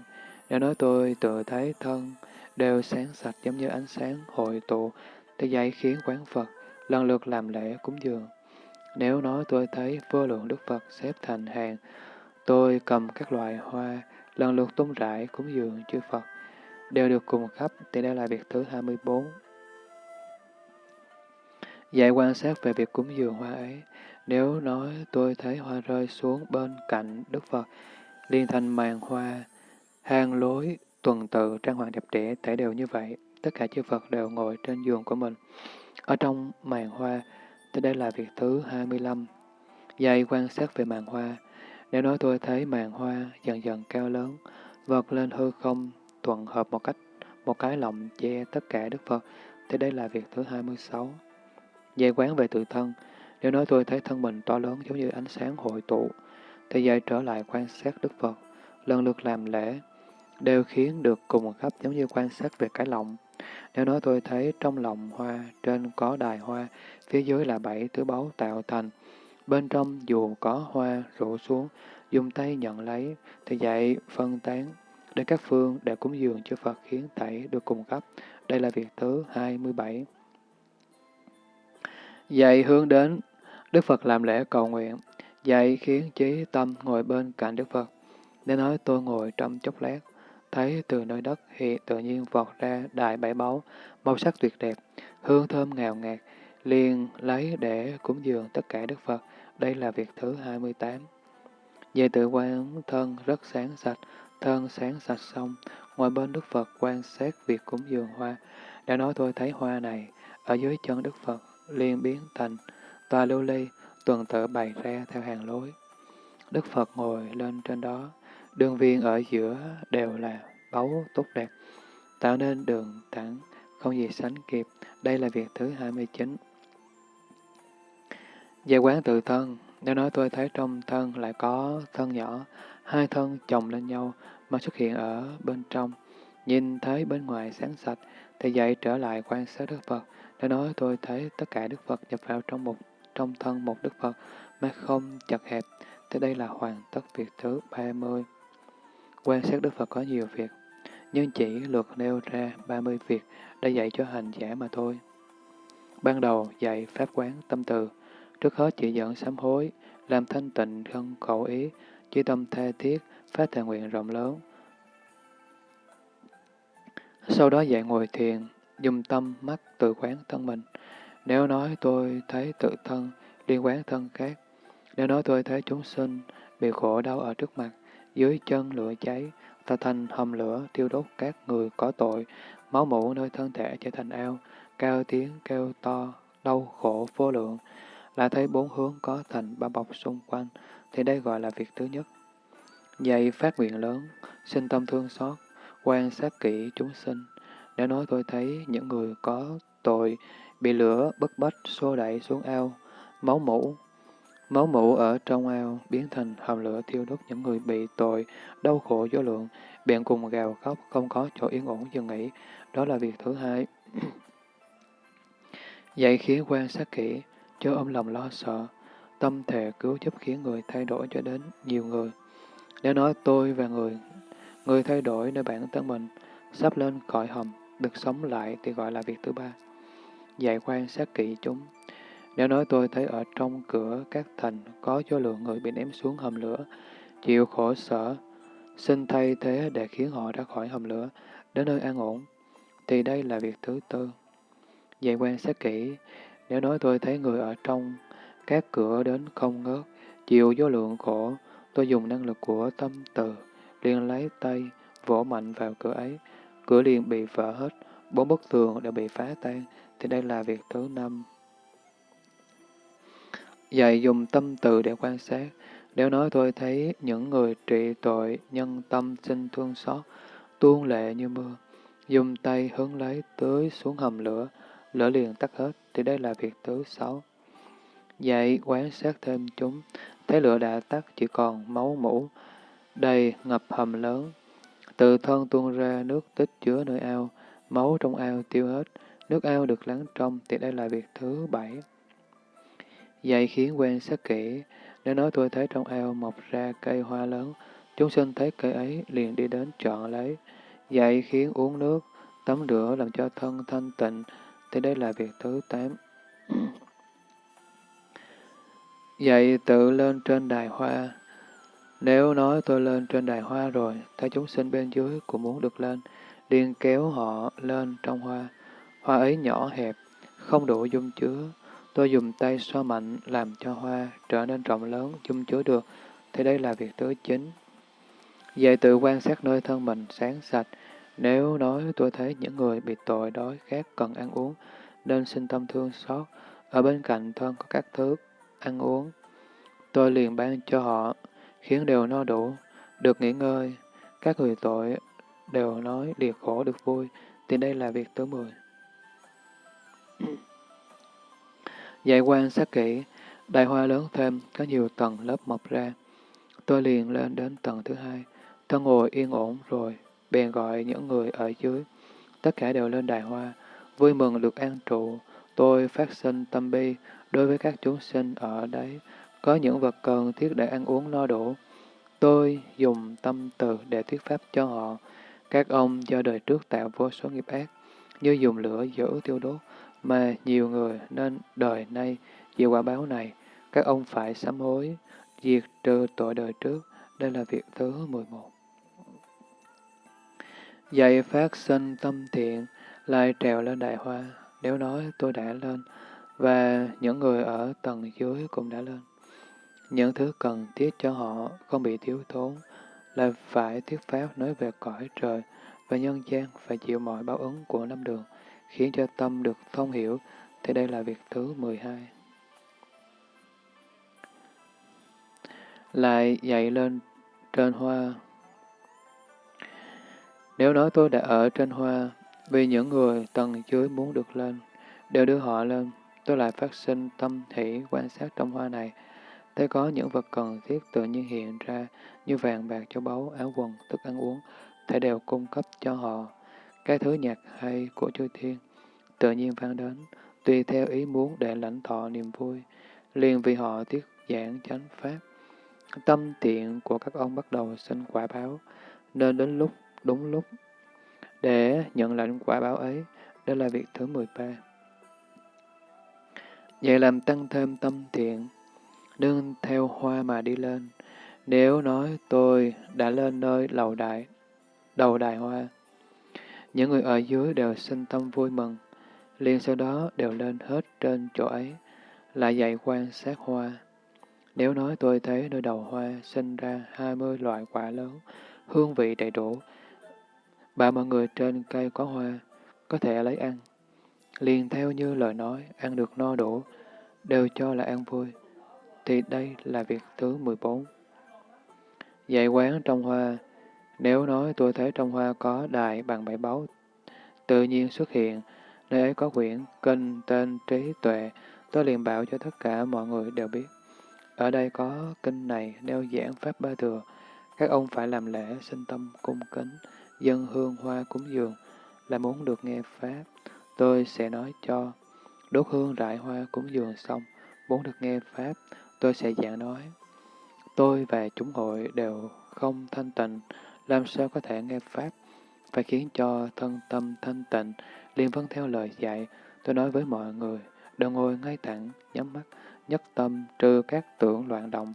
nếu nói tôi tự thấy thân đều sáng sạch giống như ánh sáng hội tụ, thì dạy khiến quán Phật lần lượt làm lễ cúng dường. Nếu nói tôi thấy vô lượng Đức Phật xếp thành hàng, tôi cầm các loại hoa, lần lượt tung rải cúng dường chư Phật, đều được cùng khắp, thì đây là việc thứ 24. Dạy quan sát về việc cúng dường hoa ấy, nếu nói tôi thấy hoa rơi xuống bên cạnh Đức Phật, liên thành màn hoa, hang lối, tuần tự, trang hoàng đẹp đẽ, thể đều như vậy. Tất cả chư Phật đều ngồi trên giường của mình. Ở trong màn hoa, thì đây là việc thứ 25. Dạy quan sát về màn hoa. Nếu nói tôi thấy màn hoa dần dần cao lớn, vọt lên hư không, thuận hợp một cách, một cái lọng che tất cả Đức Phật, thì đây là việc thứ 26. Dạy quán về tự thân. Nếu nói tôi thấy thân mình to lớn giống như ánh sáng hội tụ, thì dạy trở lại quan sát Đức Phật, lần lượt làm lễ, đều khiến được cùng khắp giống như quan sát về cái lọng. Nếu nói tôi thấy trong lòng hoa, trên có đài hoa, phía dưới là bảy thứ báu tạo thành, bên trong dù có hoa rủ xuống, dùng tay nhận lấy, thì dạy phân tán đến các phương để cúng dường cho Phật khiến tẩy được cùng cấp. Đây là việc thứ 27. Dạy hướng đến Đức Phật làm lễ cầu nguyện, dạy khiến trí tâm ngồi bên cạnh Đức Phật. Để nói tôi ngồi trong chốc lát, thấy từ nơi đất hiện tự nhiên vọt ra đại bảy báu, màu sắc tuyệt đẹp, hương thơm ngào ngạt, liền lấy để cúng dường tất cả Đức Phật. Đây là việc thứ 28. Về tự quan thân rất sáng sạch, thân sáng sạch xong, ngoài bên Đức Phật quan sát việc cúng dường hoa. Đã nói tôi thấy hoa này, ở dưới chân Đức Phật, liền biến thành tòa lưu ly, tuần tự bày ra theo hàng lối. Đức Phật ngồi lên trên đó, đường viên ở giữa đều là báu tốt đẹp, tạo nên đường thẳng, không gì sánh kịp. Đây là việc thứ 29. Về quán tự thân, nếu nói tôi thấy trong thân lại có thân nhỏ, hai thân chồng lên nhau mà xuất hiện ở bên trong, nhìn thấy bên ngoài sáng sạch, thì dậy trở lại quan sát Đức Phật. Nếu nói tôi thấy tất cả Đức Phật nhập vào trong một trong thân một Đức Phật mà không chật hẹp, thì đây là hoàn tất việc thứ 30. Quan sát Đức Phật có nhiều việc, nhưng chỉ luật nêu ra 30 việc để dạy cho hành giả mà thôi. Ban đầu dạy Pháp quán tâm từ, trước hết chỉ dẫn sám hối, làm thanh tịnh thân khẩu ý, chỉ tâm tha thiết, phát thệ nguyện rộng lớn. Sau đó dạy ngồi thiền, dùng tâm mắt tự quán thân mình. Nếu nói tôi thấy tự thân, liên quán thân khác. Nếu nói tôi thấy chúng sinh bị khổ đau ở trước mặt, dưới chân lửa cháy, ta thành hầm lửa tiêu đốt các người có tội, máu mũ nơi thân thể trở thành ao, cao tiếng kêu to, đau khổ vô lượng, là thấy bốn hướng có thành bao bọc xung quanh, thì đây gọi là việc thứ nhất. Dạy phát nguyện lớn, sinh tâm thương xót, quan sát kỹ chúng sinh. Nếu nói tôi thấy những người có tội bị lửa bất bách xô đẩy xuống ao, máu mũ máu mủ ở trong ao biến thành hầm lửa thiêu đốt những người bị tội, đau khổ vô lượng, bèn cùng gào khóc, không có chỗ yên ổn dừng nghỉ. Đó là việc thứ hai. Dạy khiến quan sát kỹ, cho ôm lòng lo sợ, tâm thề cứu giúp khiến người thay đổi cho đến nhiều người. Nếu nói tôi và người, người thay đổi nơi bản thân mình, sắp lên khỏi hầm, được sống lại thì gọi là việc thứ ba. Dạy quan sát kỹ chúng. Nếu nói tôi thấy ở trong cửa các thành có vô lượng người bị ném xuống hầm lửa, chịu khổ sở, xin thay thế để khiến họ ra khỏi hầm lửa, đến nơi an ổn, thì đây là việc thứ tư. Vậy quan sát kỹ, nếu nói tôi thấy người ở trong các cửa đến không ngớt, chịu vô lượng khổ, tôi dùng năng lực của tâm từ, liền lấy tay, vỗ mạnh vào cửa ấy, cửa liền bị vỡ hết, bốn bức tường đều bị phá tan, thì đây là việc thứ năm. Dạy dùng tâm từ để quan sát. Nếu nói tôi thấy những người trị tội, nhân tâm sinh thương xót, tuôn lệ như mưa, dùng tay hướng lấy tưới xuống hầm lửa, lửa liền tắt hết, thì đây là việc thứ sáu. Dạy quan sát thêm chúng, thấy lửa đã tắt chỉ còn máu mũ, đầy ngập hầm lớn. Từ thân tuôn ra nước tích chứa nơi ao, máu trong ao tiêu hết, nước ao được lắng trong thì đây là việc thứ bảy. Dạy khiến quen sát kỹ, nếu nói tôi thấy trong ao mọc ra cây hoa lớn, chúng sinh thấy cây ấy liền đi đến chọn lấy. Dạy khiến uống nước, tắm rửa làm cho thân thanh tịnh, thì đây là việc thứ tám. Dạy tự lên trên đài hoa. Nếu nói tôi lên trên đài hoa rồi, thấy chúng sinh bên dưới cũng muốn được lên, liền kéo họ lên trong hoa. Hoa ấy nhỏ hẹp, không đủ dung chứa. Tôi dùng tay so mạnh làm cho hoa trở nên rộng lớn, chung chứa được, thì đây là việc thứ chính. Dạy tự quan sát nơi thân mình sáng sạch. Nếu nói tôi thấy những người bị tội đói khát cần ăn uống, nên sinh tâm thương xót. Ở bên cạnh thân có các thứ ăn uống. Tôi liền ban cho họ, khiến đều no đủ, được nghỉ ngơi. Các người tội đều nói liệt khổ được vui, thì đây là việc thứ mười. Dạy quan sát kỹ, đại hoa lớn thêm, có nhiều tầng lớp mọc ra. Tôi liền lên đến tầng thứ hai, tôi ngồi yên ổn rồi, bèn gọi những người ở dưới. Tất cả đều lên đài hoa, vui mừng được an trụ. Tôi phát sinh tâm bi đối với các chúng sinh ở đấy, có những vật cần thiết để ăn uống no đủ. Tôi dùng tâm từ để thuyết pháp cho họ. Các ông do đời trước tạo vô số nghiệp ác, như dùng lửa giữ tiêu đốt, mà nhiều người nên đời nay chịu quả báo này. Các ông phải sám hối, diệt trừ tội đời trước. Đây là việc thứ 11. Dạy phát sinh tâm thiện, lại trèo lên đại hoa. Nếu nói tôi đã lên, và những người ở tầng dưới cũng đã lên. Những thứ cần thiết cho họ không bị thiếu thốn là phải thuyết pháp nói về cõi trời và nhân gian phải chịu mọi báo ứng của năm đường, khiến cho tâm được thông hiểu, thì đây là việc thứ 12. Lại dậy lên trên hoa. Nếu nói tôi đã ở trên hoa, vì những người tầng dưới muốn được lên, đều đưa họ lên, tôi lại phát sinh tâm hỷ quan sát trong hoa này, Thấy có những vật cần thiết tự nhiên hiện ra như vàng bạc châu báu, áo quần, thức ăn uống, thể đều cung cấp cho họ. Cái thứ nhạc hay của chư thiên tự nhiên vang đến, tùy theo ý muốn để lãnh thọ niềm vui, liền vì họ tiết giảng chánh pháp. Tâm tiện của các ông bắt đầu sinh quả báo, nên đến lúc đúng lúc để nhận lãnh quả báo ấy, đó là việc thứ 13. Vậy làm tăng thêm tâm thiện, nương theo hoa mà đi lên. Nếu nói tôi đã lên nơi lầu đại, đầu đài hoa, những người ở dưới đều sinh tâm vui mừng, liền sau đó đều lên hết trên chỗ ấy, lại dạy quan sát hoa. Nếu nói tôi thấy nơi đầu hoa sinh ra hai mươi loại quả lớn, hương vị đầy đủ, bà mọi người trên cây có hoa, có thể lấy ăn. Liền theo như lời nói, ăn được no đủ, đều cho là ăn vui thì đây là việc thứ 14. Dạy quán trong hoa nếu nói tôi thấy trong hoa có đài bằng bảy báu tự nhiên xuất hiện, nơi ấy có quyển kinh tên trí tuệ, tôi liền bảo cho tất cả mọi người đều biết. Ở đây có kinh này nêu giảng Pháp Ba Thừa, các ông phải làm lễ sinh tâm cung kính, dân hương hoa cúng dường, là muốn được nghe Pháp. Tôi sẽ nói cho, đốt hương rải hoa cúng dường xong, muốn được nghe Pháp, tôi sẽ giảng nói. Tôi và chúng hội đều không thanh tịnh, làm sao có thể nghe Pháp? Phải khiến cho thân tâm thanh tịnh, liên vấn vâng theo lời dạy. Tôi nói với mọi người, đừng ngồi ngay thẳng, nhắm mắt, nhất tâm, trừ các tưởng loạn động.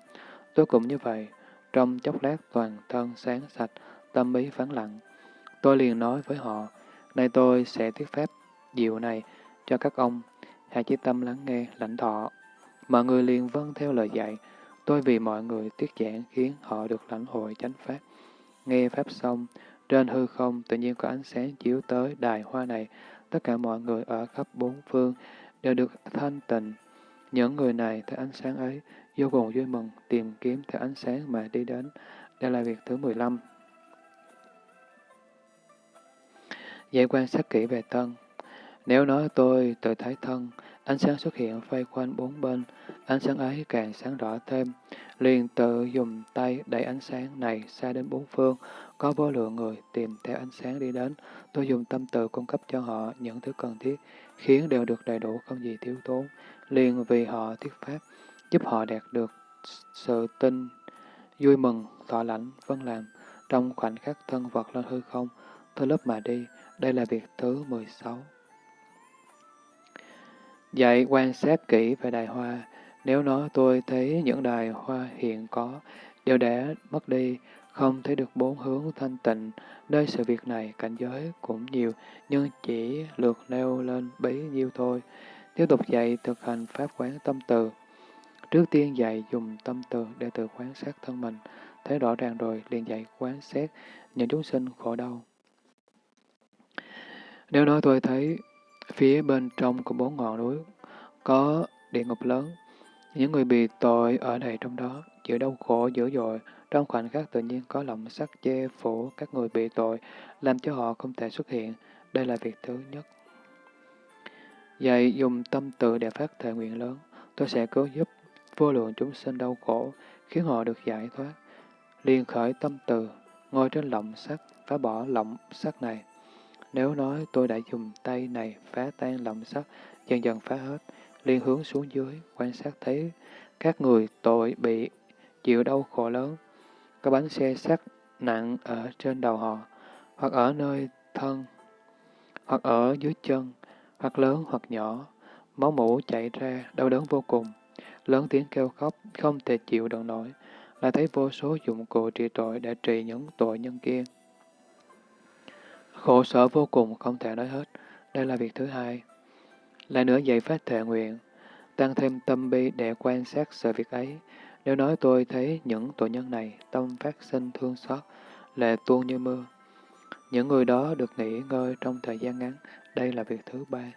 Tôi cũng như vậy, trong chốc lát toàn thân sáng sạch, tâm ý vắng lặng. Tôi liền nói với họ, nay tôi sẽ thuyết pháp diệu này cho các ông, hãy chỉ tâm lắng nghe, lãnh thọ. Mọi người liền vâng theo lời dạy. Tôi vì mọi người tiết giảng khiến họ được lãnh hội chánh pháp. Nghe pháp xong, trên hư không tự nhiên có ánh sáng chiếu tới đài hoa này. Tất cả mọi người ở khắp bốn phương đều được thanh tịnh. Những người này theo ánh sáng ấy, vô cùng vui mừng, tìm kiếm theo ánh sáng mà đi đến. Đây là việc thứ 15. giải quan sát kỹ về thân. Nếu nói tôi tự thấy thân, ánh sáng xuất hiện vây quanh bốn bên, ánh sáng ấy càng sáng rõ thêm, liền tự dùng tay đẩy ánh sáng này xa đến bốn phương, có vô lượng người tìm theo ánh sáng đi đến, tôi dùng tâm từ cung cấp cho họ những thứ cần thiết, khiến đều được đầy đủ không gì thiếu tốn, liền vì họ thuyết pháp, giúp họ đạt được sự tin, vui mừng, thọ lãnh, vân làm, trong khoảnh khắc thân vật lên hư không, tôi lớp mà đi, đây là việc thứ 16. Dạy quan sát kỹ về đài hoa, nếu nó tôi thấy những đài hoa hiện có, đều đã mất đi, không thấy được bốn hướng thanh tịnh, nơi sự việc này cảnh giới cũng nhiều, nhưng chỉ lượt nêu lên bấy nhiêu thôi. Tiếp tục dạy thực hành pháp quán tâm từ. Trước tiên dạy dùng tâm từ để tự quán sát thân mình, thấy rõ ràng rồi liền dạy quán xét những chúng sinh khổ đau. Nếu nói tôi thấy phía bên trong của bốn ngọn núi có địa ngục lớn, những người bị tội ở đây trong đó, chịu đau khổ dữ dội, trong khoảnh khắc tự nhiên có lòng sắc che phủ các người bị tội, làm cho họ không thể xuất hiện. Đây là việc thứ nhất. Dạy dùng tâm tự để phát thể nguyện lớn, tôi sẽ cứu giúp vô lượng chúng sinh đau khổ, khiến họ được giải thoát. Liên khởi tâm từ, ngồi trên lọng sắt, phá bỏ lọng sắt này. Nếu nói tôi đã dùng tay này phá tan lọng sắt, dần dần phá hết, liên hướng xuống dưới, quan sát thấy các người tội bị chịu đau khổ lớn, có bánh xe sắt nặng ở trên đầu họ, hoặc ở nơi thân, hoặc ở dưới chân, hoặc lớn hoặc nhỏ, máu mũ chảy ra, đau đớn vô cùng, lớn tiếng kêu khóc, không thể chịu đựng nổi, là thấy vô số dụng cụ trị tội để trị những tội nhân kia. Khổ sở vô cùng không thể nói hết, đây là việc thứ hai. Lại nữa dạy phát thệ nguyện, tăng thêm tâm bi để quan sát sự việc ấy. Nếu nói tôi thấy những tội nhân này, tâm phát sinh thương xót, lệ tuôn như mưa. Những người đó được nghỉ ngơi trong thời gian ngắn, đây là việc thứ ba.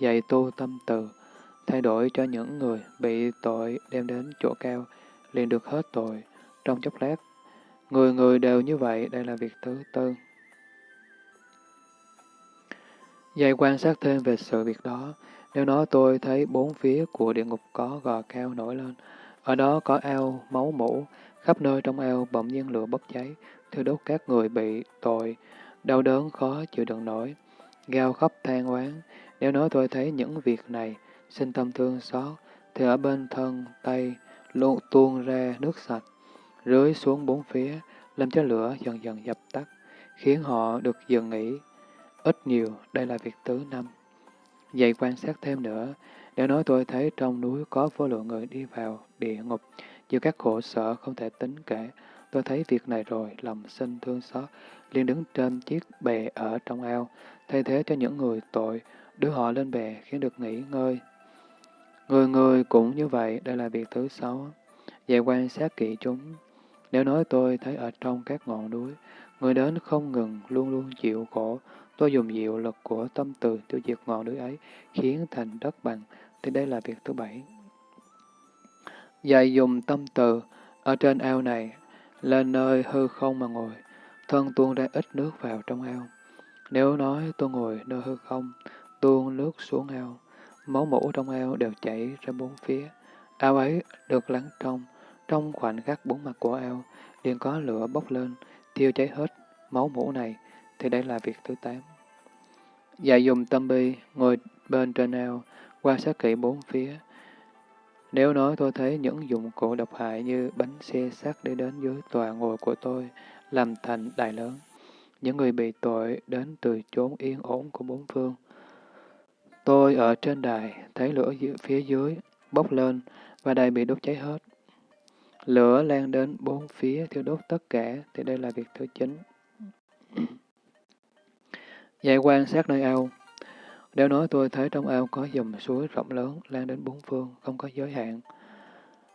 Dạy tu tâm từ, thay đổi cho những người bị tội đem đến chỗ cao, liền được hết tội, trong chốc lát. Người người đều như vậy, đây là việc thứ tư. Dạy quan sát thêm về sự việc đó, nếu nói tôi thấy bốn phía của địa ngục có gò cao nổi lên, ở đó có ao, máu mũ, khắp nơi trong ao bỗng nhiên lửa bốc cháy, thiêu đốt các người bị tội, đau đớn khó chịu đựng nổi, gào khóc than oán. Nếu nói tôi thấy những việc này, xin tâm thương xót, thì ở bên thân, tay, luôn tuôn ra nước sạch, rưới xuống bốn phía, làm cho lửa dần dần dập tắt, khiến họ được dừng nghỉ. Ít nhiều, đây là việc thứ năm. Vậy quan sát thêm nữa, nếu nói tôi thấy trong núi có vô lượng người đi vào địa ngục, chịu các khổ sở không thể tính kể, tôi thấy việc này rồi, lòng sinh thương xót, liền đứng trên chiếc bè ở trong ao, thay thế cho những người tội, đưa họ lên bè khiến được nghỉ ngơi. Người người cũng như vậy, đây là việc thứ sáu. Vậy quan sát kỹ chúng. Nếu nói tôi thấy ở trong các ngọn núi, người đến không ngừng, luôn luôn chịu khổ, Tôi dùng diệu lực của tâm từ tiêu diệt ngọn núi ấy, khiến thành đất bằng, thì đây là việc thứ bảy. Dạy dùng tâm từ, ở trên ao này, lên nơi hư không mà ngồi, thân tuôn ra ít nước vào trong ao. Nếu nói tôi ngồi nơi hư không, tuôn nước xuống ao, máu mũ trong ao đều chảy ra bốn phía. Ao ấy được lắng trong, trong khoảnh khắc bốn mặt của ao, liền có lửa bốc lên, thiêu cháy hết máu mũ này, thì đây là việc thứ tám. Dạy dùng tâm bi, ngồi bên trên ao, quan sát kỹ bốn phía. Nếu nói tôi thấy những dụng cụ độc hại như bánh xe sắt đi đến dưới tòa ngồi của tôi, làm thành đài lớn. Những người bị tội đến từ chốn yên ổn của bốn phương. Tôi ở trên đài, thấy lửa phía dưới, bốc lên, và đài bị đốt cháy hết. Lửa lan đến bốn phía, thiêu đốt tất cả, thì đây là việc thứ chín. Dạy quan sát nơi ao. Nếu nói tôi thấy trong ao có dòng suối rộng lớn, lan đến bốn phương, không có giới hạn.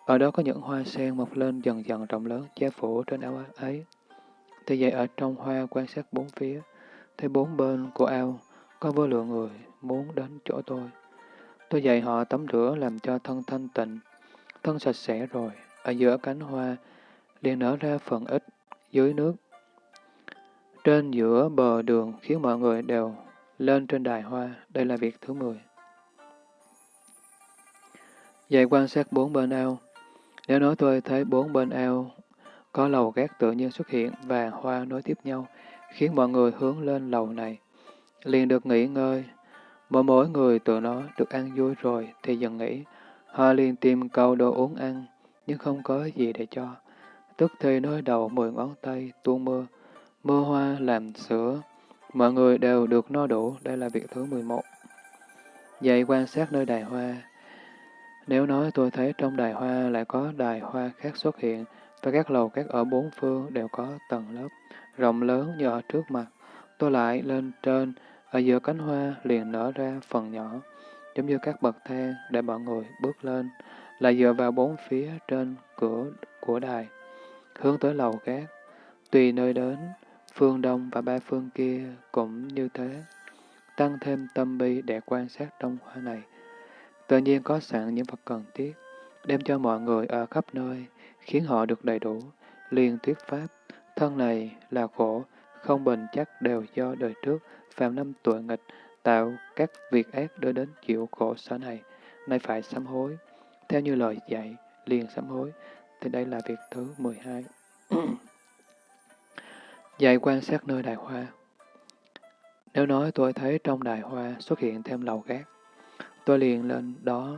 Ở đó có những hoa sen mọc lên dần dần rộng lớn, che phủ trên ao ấy. Thì vậy ở trong hoa quan sát bốn phía, thấy bốn bên của ao có vô lượng người muốn đến chỗ tôi. Tôi dạy họ tắm rửa làm cho thân thanh tịnh, thân sạch sẽ rồi, ở giữa cánh hoa, liền nở ra phần ít, dưới nước. Trên giữa bờ đường khiến mọi người đều lên trên đài hoa, đây là việc thứ 10. Dạy quan sát bốn bên ao. Nếu nói tôi thấy bốn bên ao có lầu gác tự nhiên xuất hiện và hoa nối tiếp nhau, khiến mọi người hướng lên lầu này, liền được nghỉ ngơi. Mỗi mỗi người tự nó được ăn vui rồi thì dần nghỉ, họ liền tìm cầu đồ uống ăn, nhưng không có gì để cho. Tức thì nơi đầu mười ngón tay tuôn mưa, mưa hoa làm sữa, mọi người đều được no đủ, đây là việc thứ 11. Dạy quan sát nơi đài hoa. Nếu nói tôi thấy trong đài hoa lại có đài hoa khác xuất hiện, và các lầu các ở bốn phương đều có tầng lớp, rộng lớn như ở trước mặt, tôi lại lên trên, ở giữa cánh hoa liền nở ra phần nhỏ, giống như các bậc thang để mọi người bước lên, lại dựa vào bốn phía trên cửa của đài, hướng tới lầu các. Tùy nơi đến, phương đông và ba phương kia cũng như thế. Tăng thêm tâm bi để quan sát trong hoa này. Tự nhiên có sẵn những vật cần thiết, đem cho mọi người ở khắp nơi, khiến họ được đầy đủ, liên thuyết pháp. Thân này là khổ, không bền chắc đều do đời trước, phạm năm tuổi nghịch, tạo các việc ác đưa đến chịu khổ sở này, nay phải sám hối. Theo như lời dạy, liền sám hối, thì đây là việc thứ 12. dạy quan sát nơi đài hoa. Nếu nói tôi thấy trong đài hoa xuất hiện thêm lầu gác, tôi liền lên đó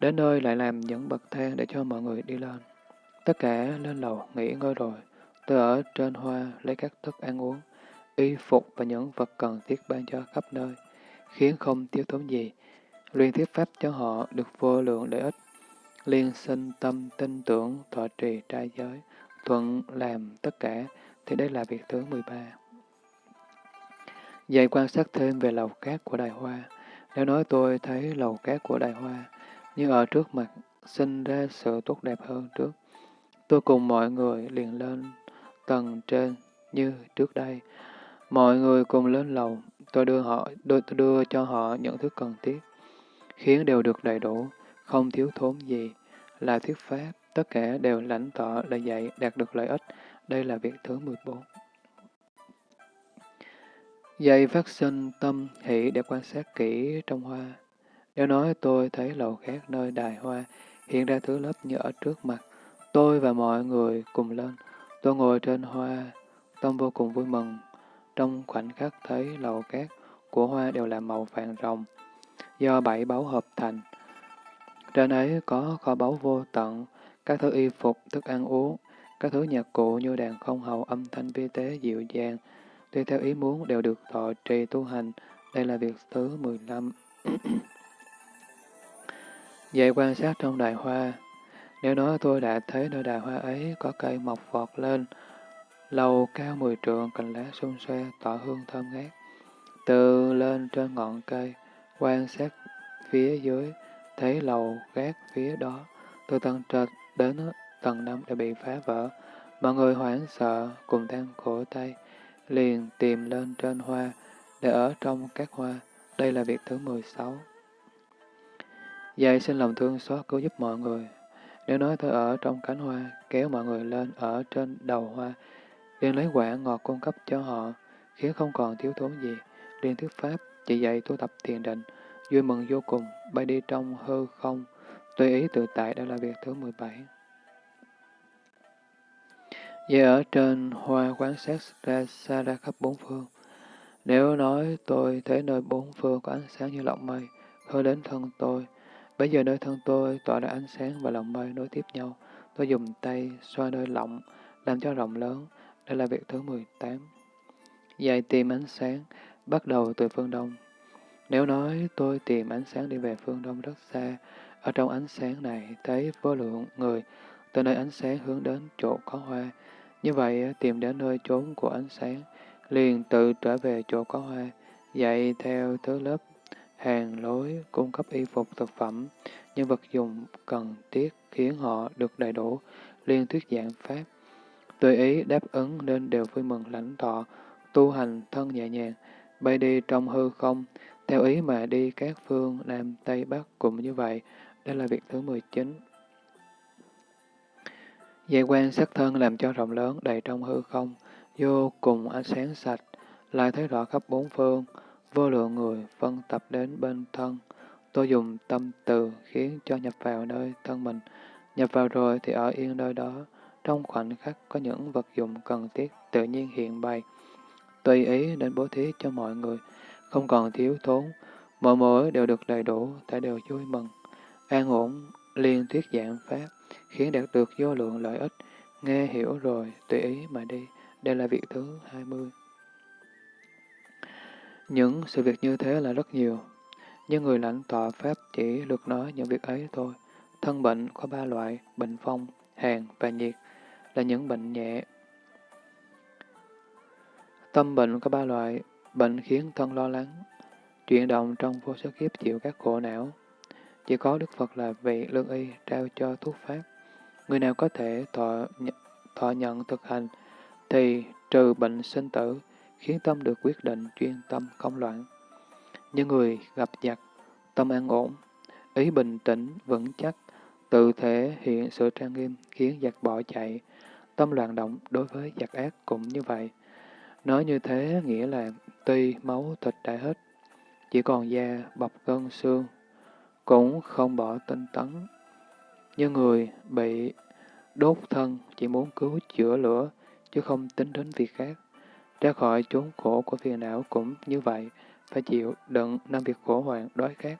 Đến nơi lại làm những bậc thang để cho mọi người đi lên. Tất cả lên lầu nghỉ ngơi rồi. Tôi ở trên hoa lấy các thức ăn uống, y phục và những vật cần thiết ban cho khắp nơi, khiến không thiếu thốn gì. Luyện thiết pháp cho họ được vô lượng lợi ích. Liên sinh tâm tin tưởng thọ trì trai giới, thuận làm tất cả, thì đây là việc thứ 13. Dạy quan sát thêm về lầu cát của đài Hoa. Nếu nói tôi thấy lầu cát của đài Hoa, như ở trước mặt sinh ra sự tốt đẹp hơn trước. Tôi cùng mọi người liền lên tầng trên như trước đây. Mọi người cùng lên lầu, tôi đưa họ tôi đưa cho họ những thứ cần thiết, khiến đều được đầy đủ, không thiếu thốn gì, là thuyết pháp, tất cả đều lãnh tọ là dạy đạt được lợi ích. Đây là việc thứ 14. Dạy phát sinh tâm hỷ để quan sát kỹ trong hoa. Nếu nói tôi thấy lầu khác nơi đài hoa, hiện ra thứ lớp như ở trước mặt, tôi và mọi người cùng lên. Tôi ngồi trên hoa, tâm vô cùng vui mừng. Trong khoảnh khắc thấy lầu cát của hoa đều là màu vàng rồng, do bảy báu hợp thành. Trên ấy có kho báu vô tận, các thứ y phục, thức ăn uống, các thứ nhạc cụ như đàn không hậu âm thanh vi tế dịu dàng, tùy theo ý muốn đều được thọ trì tu hành. Đây là việc thứ 15. Vậy quan sát trong đài hoa, nếu nói tôi đã thấy nơi đài hoa ấy có cây mọc vọt lên, lầu cao mười trượng, cành lá xung xoe, tỏ hương thơm ngát. Từ lên trên ngọn cây, quan sát phía dưới, thấy lầu gác phía đó, từ tầng trệt đến tầng năm đã bị phá vỡ. Mọi người hoảng sợ, cùng than khổ tay, liền tìm lên trên hoa, để ở trong các hoa. Đây là việc thứ 16. Dạy xin lòng thương xót cứu giúp mọi người. Nếu nói tôi ở trong cánh hoa, kéo mọi người lên ở trên đầu hoa, liền lấy quả ngọt cung cấp cho họ, khiến không còn thiếu thốn gì. liền thuyết pháp, chỉ dạy tu tập thiền định, vui mừng vô cùng, bay đi trong hư không, tùy ý tự tại đó là việc thứ 17. Vậy ở trên hoa quán sát ra xa ra khắp bốn phương. Nếu nói tôi thấy nơi bốn phương có ánh sáng như lọng mây, hơi đến thân tôi, Bây giờ nơi thân tôi tỏa ra ánh sáng và lọng mây nối tiếp nhau. Tôi dùng tay xoa nơi lọng, làm cho rộng lớn. Đây là việc thứ 18. Dạy tìm ánh sáng, bắt đầu từ phương đông. Nếu nói tôi tìm ánh sáng đi về phương đông rất xa, ở trong ánh sáng này thấy vô lượng người, từ nơi ánh sáng hướng đến chỗ có hoa. Như vậy, tìm đến nơi trốn của ánh sáng, liền tự trở về chỗ có hoa, dạy theo thứ lớp hàng lối, cung cấp y phục thực phẩm, những vật dùng cần thiết khiến họ được đầy đủ, liên thuyết giảng pháp. Tùy ý đáp ứng nên đều vui mừng lãnh thọ, tu hành thân nhẹ nhàng, bay đi trong hư không, theo ý mà đi các phương Nam, Tây, Bắc cũng như vậy. Đây là việc thứ 19. Dây quan sắc thân làm cho rộng lớn đầy trong hư không, vô cùng ánh sáng sạch, lại thấy rõ khắp bốn phương, vô lượng người phân tập đến bên thân. Tôi dùng tâm từ khiến cho nhập vào nơi thân mình. Nhập vào rồi thì ở yên nơi đó, trong khoảnh khắc có những vật dụng cần thiết tự nhiên hiện bày. Tùy ý đến bố thí cho mọi người, không còn thiếu thốn, mọi mỗi đều được đầy đủ, ta đều vui mừng. An ổn, liên thuyết dạng pháp, khiến đạt được vô lượng lợi ích, nghe hiểu rồi, tùy ý mà đi. Đây là việc thứ 20. Những sự việc như thế là rất nhiều, nhưng người lãnh tọa Pháp chỉ được nói những việc ấy thôi. Thân bệnh có ba loại, bệnh phong, hàn và nhiệt, là những bệnh nhẹ. Tâm bệnh có ba loại, bệnh khiến thân lo lắng, chuyển động trong vô số kiếp chịu các khổ não. Chỉ có Đức Phật là vị lương y trao cho thuốc Pháp. Người nào có thể thọ, thọ nhận thực hành, thì trừ bệnh sinh tử, khiến tâm được quyết định chuyên tâm không loạn. Những người gặp giặc, tâm an ổn, ý bình tĩnh, vững chắc, tự thể hiện sự trang nghiêm khiến giặc bỏ chạy, tâm loạn động đối với giặc ác cũng như vậy. Nói như thế nghĩa là tuy máu thịt đã hết, chỉ còn da, bọc gân xương, cũng không bỏ tinh tấn. Như người bị đốt thân chỉ muốn cứu chữa lửa, chứ không tính đến việc khác. Ra khỏi chốn khổ của phiền não cũng như vậy, phải chịu đựng năm việc khổ hoạn, đói khát,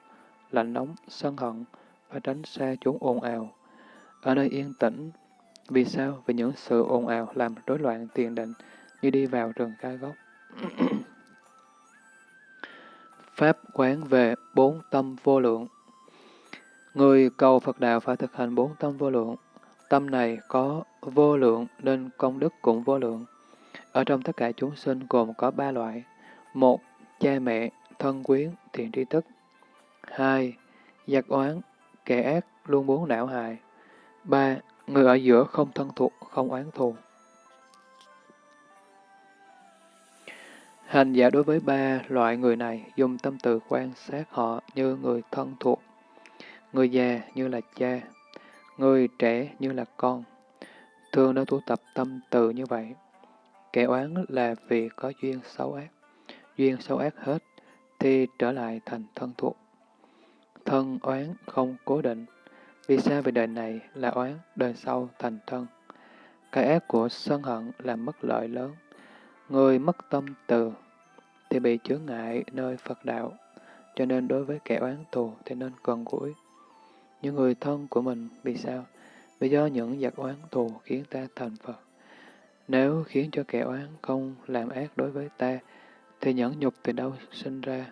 lạnh nóng, sân hận, và tránh xa chốn ồn ào. Ở nơi yên tĩnh, vì sao? Vì những sự ồn ào làm rối loạn tiền định, như đi vào rừng cai gốc. Pháp quán về bốn tâm vô lượng Người cầu Phật Đạo phải thực hành bốn tâm vô lượng. Tâm này có vô lượng nên công đức cũng vô lượng. Ở trong tất cả chúng sinh gồm có ba loại. Một, cha mẹ, thân quyến, thiện tri thức. Hai, giặc oán, kẻ ác luôn muốn não hại. Ba, người ở giữa không thân thuộc, không oán thù. Hành giả đối với ba loại người này dùng tâm từ quan sát họ như người thân thuộc, người già như là cha, người trẻ như là con. Thường đã tu tập tâm từ như vậy. Kẻ oán là vì có duyên xấu ác. Duyên xấu ác hết, thì trở lại thành thân thuộc. Thân oán không cố định. Vì sao về đời này là oán, đời sau thành thân. Cái ác của sân hận là mất lợi lớn. Người mất tâm từ thì bị chướng ngại nơi Phật đạo, cho nên đối với kẻ oán thù thì nên cần gũi. Những người thân của mình vì sao? Vì do những giặc oán thù khiến ta thành Phật. Nếu khiến cho kẻ oán không làm ác đối với ta, thì nhẫn nhục từ đâu sinh ra?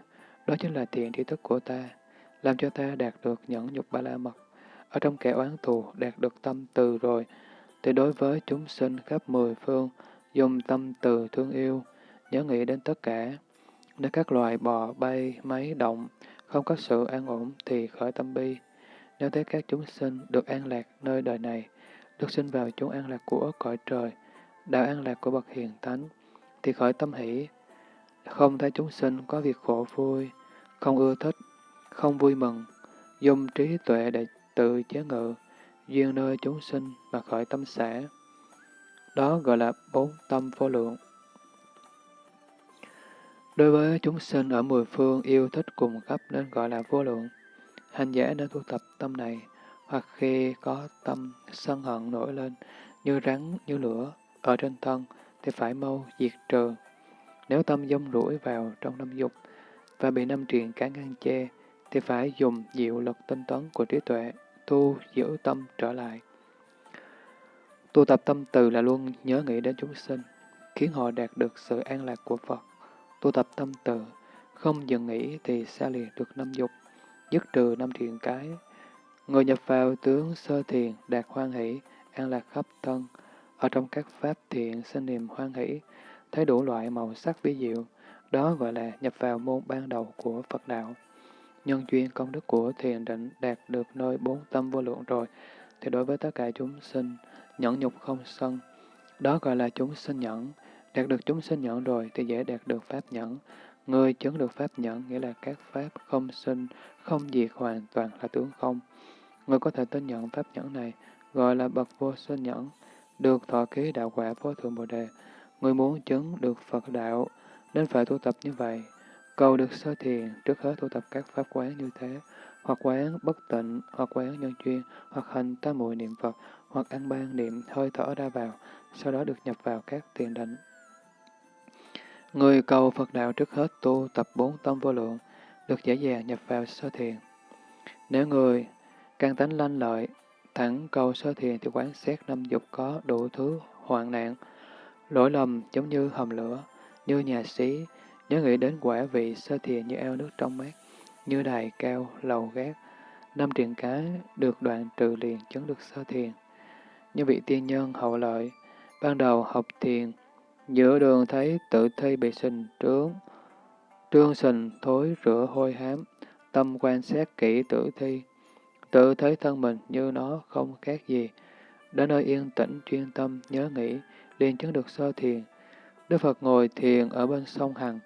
Đó chính là thiện tri thức của ta, làm cho ta đạt được nhẫn nhục ba la mật. Ở trong kẻ oán thù đạt được tâm từ rồi, thì đối với chúng sinh khắp mười phương, dùng tâm từ thương yêu, nhớ nghĩ đến tất cả. Nếu các loài bò, bay, máy, động không có sự an ổn thì khởi tâm bi. Nếu thấy các chúng sinh được an lạc nơi đời này, được sinh vào chốn an lạc của cõi trời, đạo an lạc của bậc hiền thánh, thì khởi tâm hỷ. Không thấy chúng sinh có việc khổ vui, không ưa thích, không vui mừng, dùng trí tuệ để tự chế ngự, duyên nơi chúng sinh mà khởi tâm xã. Đó gọi là bốn tâm vô lượng. Đối với chúng sinh ở mười phương yêu thích cùng cấp nên gọi là vô lượng. Hành giả nên tu tập tâm này, hoặc khi có tâm sân hận nổi lên, như rắn, như lửa, ở trên thân, thì phải mau diệt trừ. Nếu tâm dông rủi vào trong năm dục, và bị năm triền cả ngăn che, thì phải dùng diệu lực tinh tấn của trí tuệ, tu giữ tâm trở lại. Tu tập tâm từ là luôn nhớ nghĩ đến chúng sinh, khiến họ đạt được sự an lạc của Phật. Tu tập tâm từ, không dừng nghĩ thì xa lìa được năm dục, dứt trừ năm thiền cái. Người nhập vào tướng sơ thiền đạt hoan hỷ, an lạc khắp thân, ở trong các pháp thiện sinh niềm hoan hỷ, thấy đủ loại màu sắc vi diệu, đó gọi là nhập vào môn ban đầu của Phật đạo. Nhân duyên công đức của thiền định đạt được nơi bốn tâm vô lượng rồi, thì đối với tất cả chúng sinh, nhẫn nhục không sân, đó gọi là chúng sinh nhẫn. Đạt được chúng sinh nhẫn rồi thì dễ đạt được pháp nhẫn. Ngươi chứng được pháp nhẫn, nghĩa là các pháp không sinh, không diệt hoàn toàn là tướng không. Ngươi có thể tin nhận pháp nhẫn này, gọi là bậc vô sinh nhẫn, được thọ ký đạo quả vô thượng Bồ Đề. Ngươi muốn chứng được Phật đạo, nên phải tu tập như vậy. Cầu được sơ thiền, trước hết tu tập các pháp quán như thế, hoặc quán bất tịnh, hoặc quán nhân chuyên, hoặc hành tam muội niệm Phật, hoặc ăn ban niệm hơi thở ra vào, sau đó được nhập vào các tiền định. Người cầu Phật đạo trước hết tu tập bốn tâm vô lượng, được dễ dàng nhập vào sơ thiền. Nếu người căn tánh lanh lợi, thẳng cầu sơ thiền thì quán xét năm dục có đủ thứ hoạn nạn, lỗi lầm giống như hầm lửa, như nhà xí, nhớ nghĩ đến quả vị sơ thiền như eo nước trong mát, như đài cao, lầu gác, năm triền cá được đoạn trừ liền chứng được sơ thiền. Như vị tiên nhân hậu lợi, ban đầu học thiền, giữa đường thấy tự thi bị sình trướng, trương sình thối rửa hôi hám, tâm quan sát kỹ tử thi, tự thấy thân mình như nó không khác gì. Đến nơi yên tĩnh chuyên tâm nhớ nghĩ, liền chứng được sơ thiền. Đức Phật ngồi thiền ở bên sông Hằng,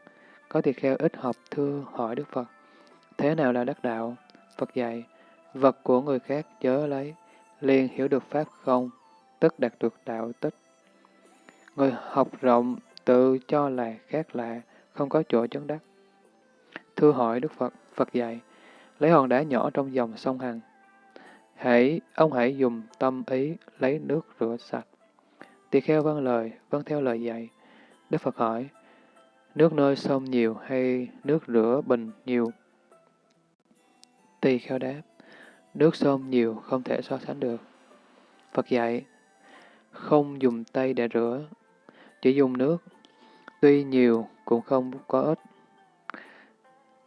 có tỳ kheo ít học thưa hỏi Đức Phật, thế nào là đắc đạo? Phật dạy, vật của người khác chớ lấy, liền hiểu được Pháp không, tức đạt được đạo tích. Người học rộng tự cho là khác lạ, không có chỗ chấn đắc. Thưa hỏi Đức Phật, Phật dạy, lấy hòn đá nhỏ trong dòng sông Hằng. Hãy, ông hãy dùng tâm ý lấy nước rửa sạch. Tỳ kheo vâng lời, vâng theo lời dạy. Đức Phật hỏi, nước nơi sông nhiều hay nước rửa bình nhiều? Tỳ kheo đáp, nước sông nhiều không thể so sánh được. Phật dạy, không dùng tay để rửa, chỉ dùng nước, tuy nhiều cũng không có ích.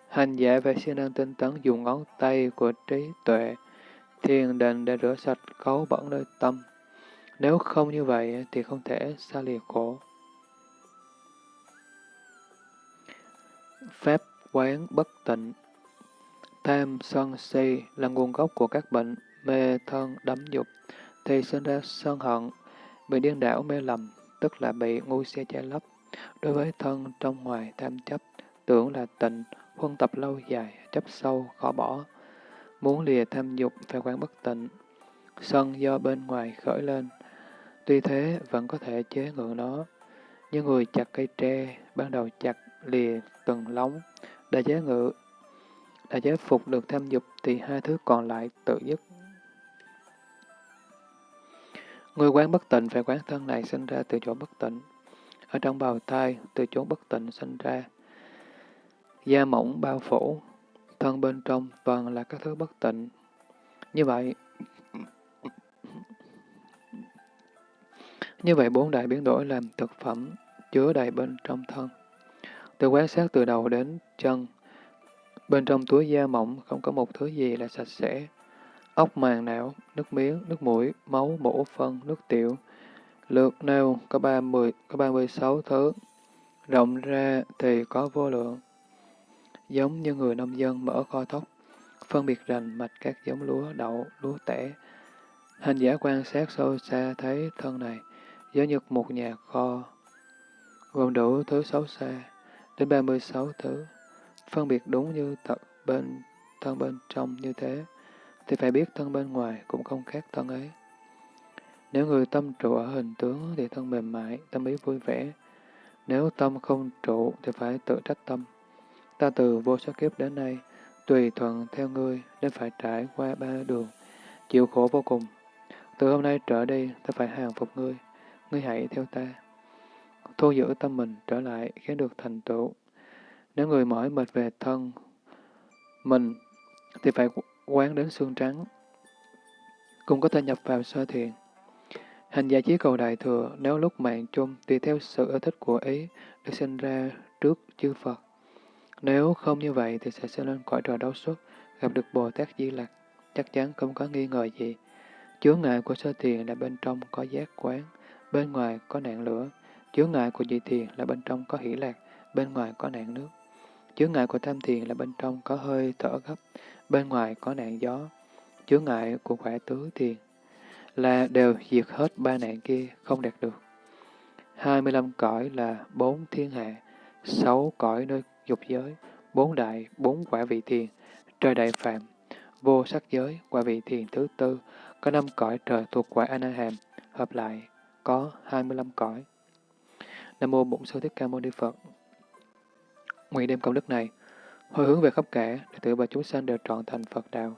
Hành giả phải siêng năng tinh tấn dùng ngón tay của trí tuệ, thiền định để rửa sạch cấu bẩn nơi tâm. Nếu không như vậy thì không thể xa lìa khổ. Pháp quán bất tịnh Tham, sân, si là nguồn gốc của các bệnh, mê, thân, đắm dục, thì sinh ra sân hận, bị điên đảo mê lầm, tức là bị ngu si che lấp. Đối với thân trong ngoài tham chấp, tưởng là tịnh, huân tập lâu dài, chấp sâu, khó bỏ. Muốn lìa tham dục phải quán bất tịnh. Sân do bên ngoài khởi lên, tuy thế vẫn có thể chế ngự nó. Như người chặt cây tre, ban đầu chặt lìa từng lóng, đã chế ngự, đã chế phục được tham dục thì hai thứ còn lại tự dứt Người quán bất tịnh phải quán thân này sinh ra từ chỗ bất tịnh. Ở trong bào thai, từ chỗ bất tịnh sinh ra. Da mỏng bao phủ, thân bên trong toàn là các thứ bất tịnh. Như vậy, như vậy bốn đại biến đổi làm thực phẩm chứa đầy bên trong thân. Từ quán sát từ đầu đến chân, bên trong túi da mỏng không có một thứ gì là sạch sẽ, ốc màng não, nước miếng, nước mũi, máu, mổ, phân, nước tiểu. Lượt nêu có 30, có 36 thứ, rộng ra thì có vô lượng. Giống như người nông dân mở kho thóc, phân biệt rành mạch các giống lúa, đậu, lúa tẻ. Hành giả quan sát sâu xa thấy thân này, giống như một nhà kho, gồm đủ thứ xấu xa, đến 36 thứ, phân biệt đúng như thật bên thân bên trong như thế thì phải biết thân bên ngoài cũng không khác thân ấy. Nếu người tâm trụ ở hình tướng thì thân mềm mại, tâm ý vui vẻ. Nếu tâm không trụ thì phải tự trách tâm. Ta từ vô số kiếp đến nay, tùy thuận theo ngươi nên phải trải qua ba đường, chịu khổ vô cùng. Từ hôm nay trở đi, ta phải hàng phục ngươi, ngươi hãy theo ta. Thu giữ tâm mình trở lại khiến được thành tựu. Nếu người mỏi mệt về thân mình thì phải quán đến xương trắng, cũng có thể nhập vào sơ thiền. Hành giả chí cầu đại thừa, nếu lúc mạng chung tùy theo sự ưa thích của ý, được sinh ra trước chư Phật. Nếu không như vậy thì sẽ sinh lên cõi trời đấu xuất, gặp được Bồ Tát Di Lặc, chắc chắn không có nghi ngờ gì. Chướng ngại của sơ thiền là bên trong có giác quán, bên ngoài có nạn lửa. Chướng ngại của dị thiền là bên trong có hỷ lạc, bên ngoài có nạn nước. Chướng ngại của tham thiền là bên trong có hơi thở gấp, bên ngoài có nạn gió, chướng ngại của quả tứ thiền, là đều diệt hết ba nạn kia, không đạt được. 25 cõi là bốn thiên hạ, sáu cõi nơi dục giới, bốn đại, bốn quả vị thiền, trời đại phạm, vô sắc giới, quả vị thiền thứ tư, có năm cõi trời thuộc quả Anaham, hợp lại có 25 cõi. Nam mô Bổn Sư Thích Ca Mâu Ni Phật. Nguyện đem công đức này hồi hướng về khắp cả, để tự và chúng sanh đều trọn thành Phật đạo.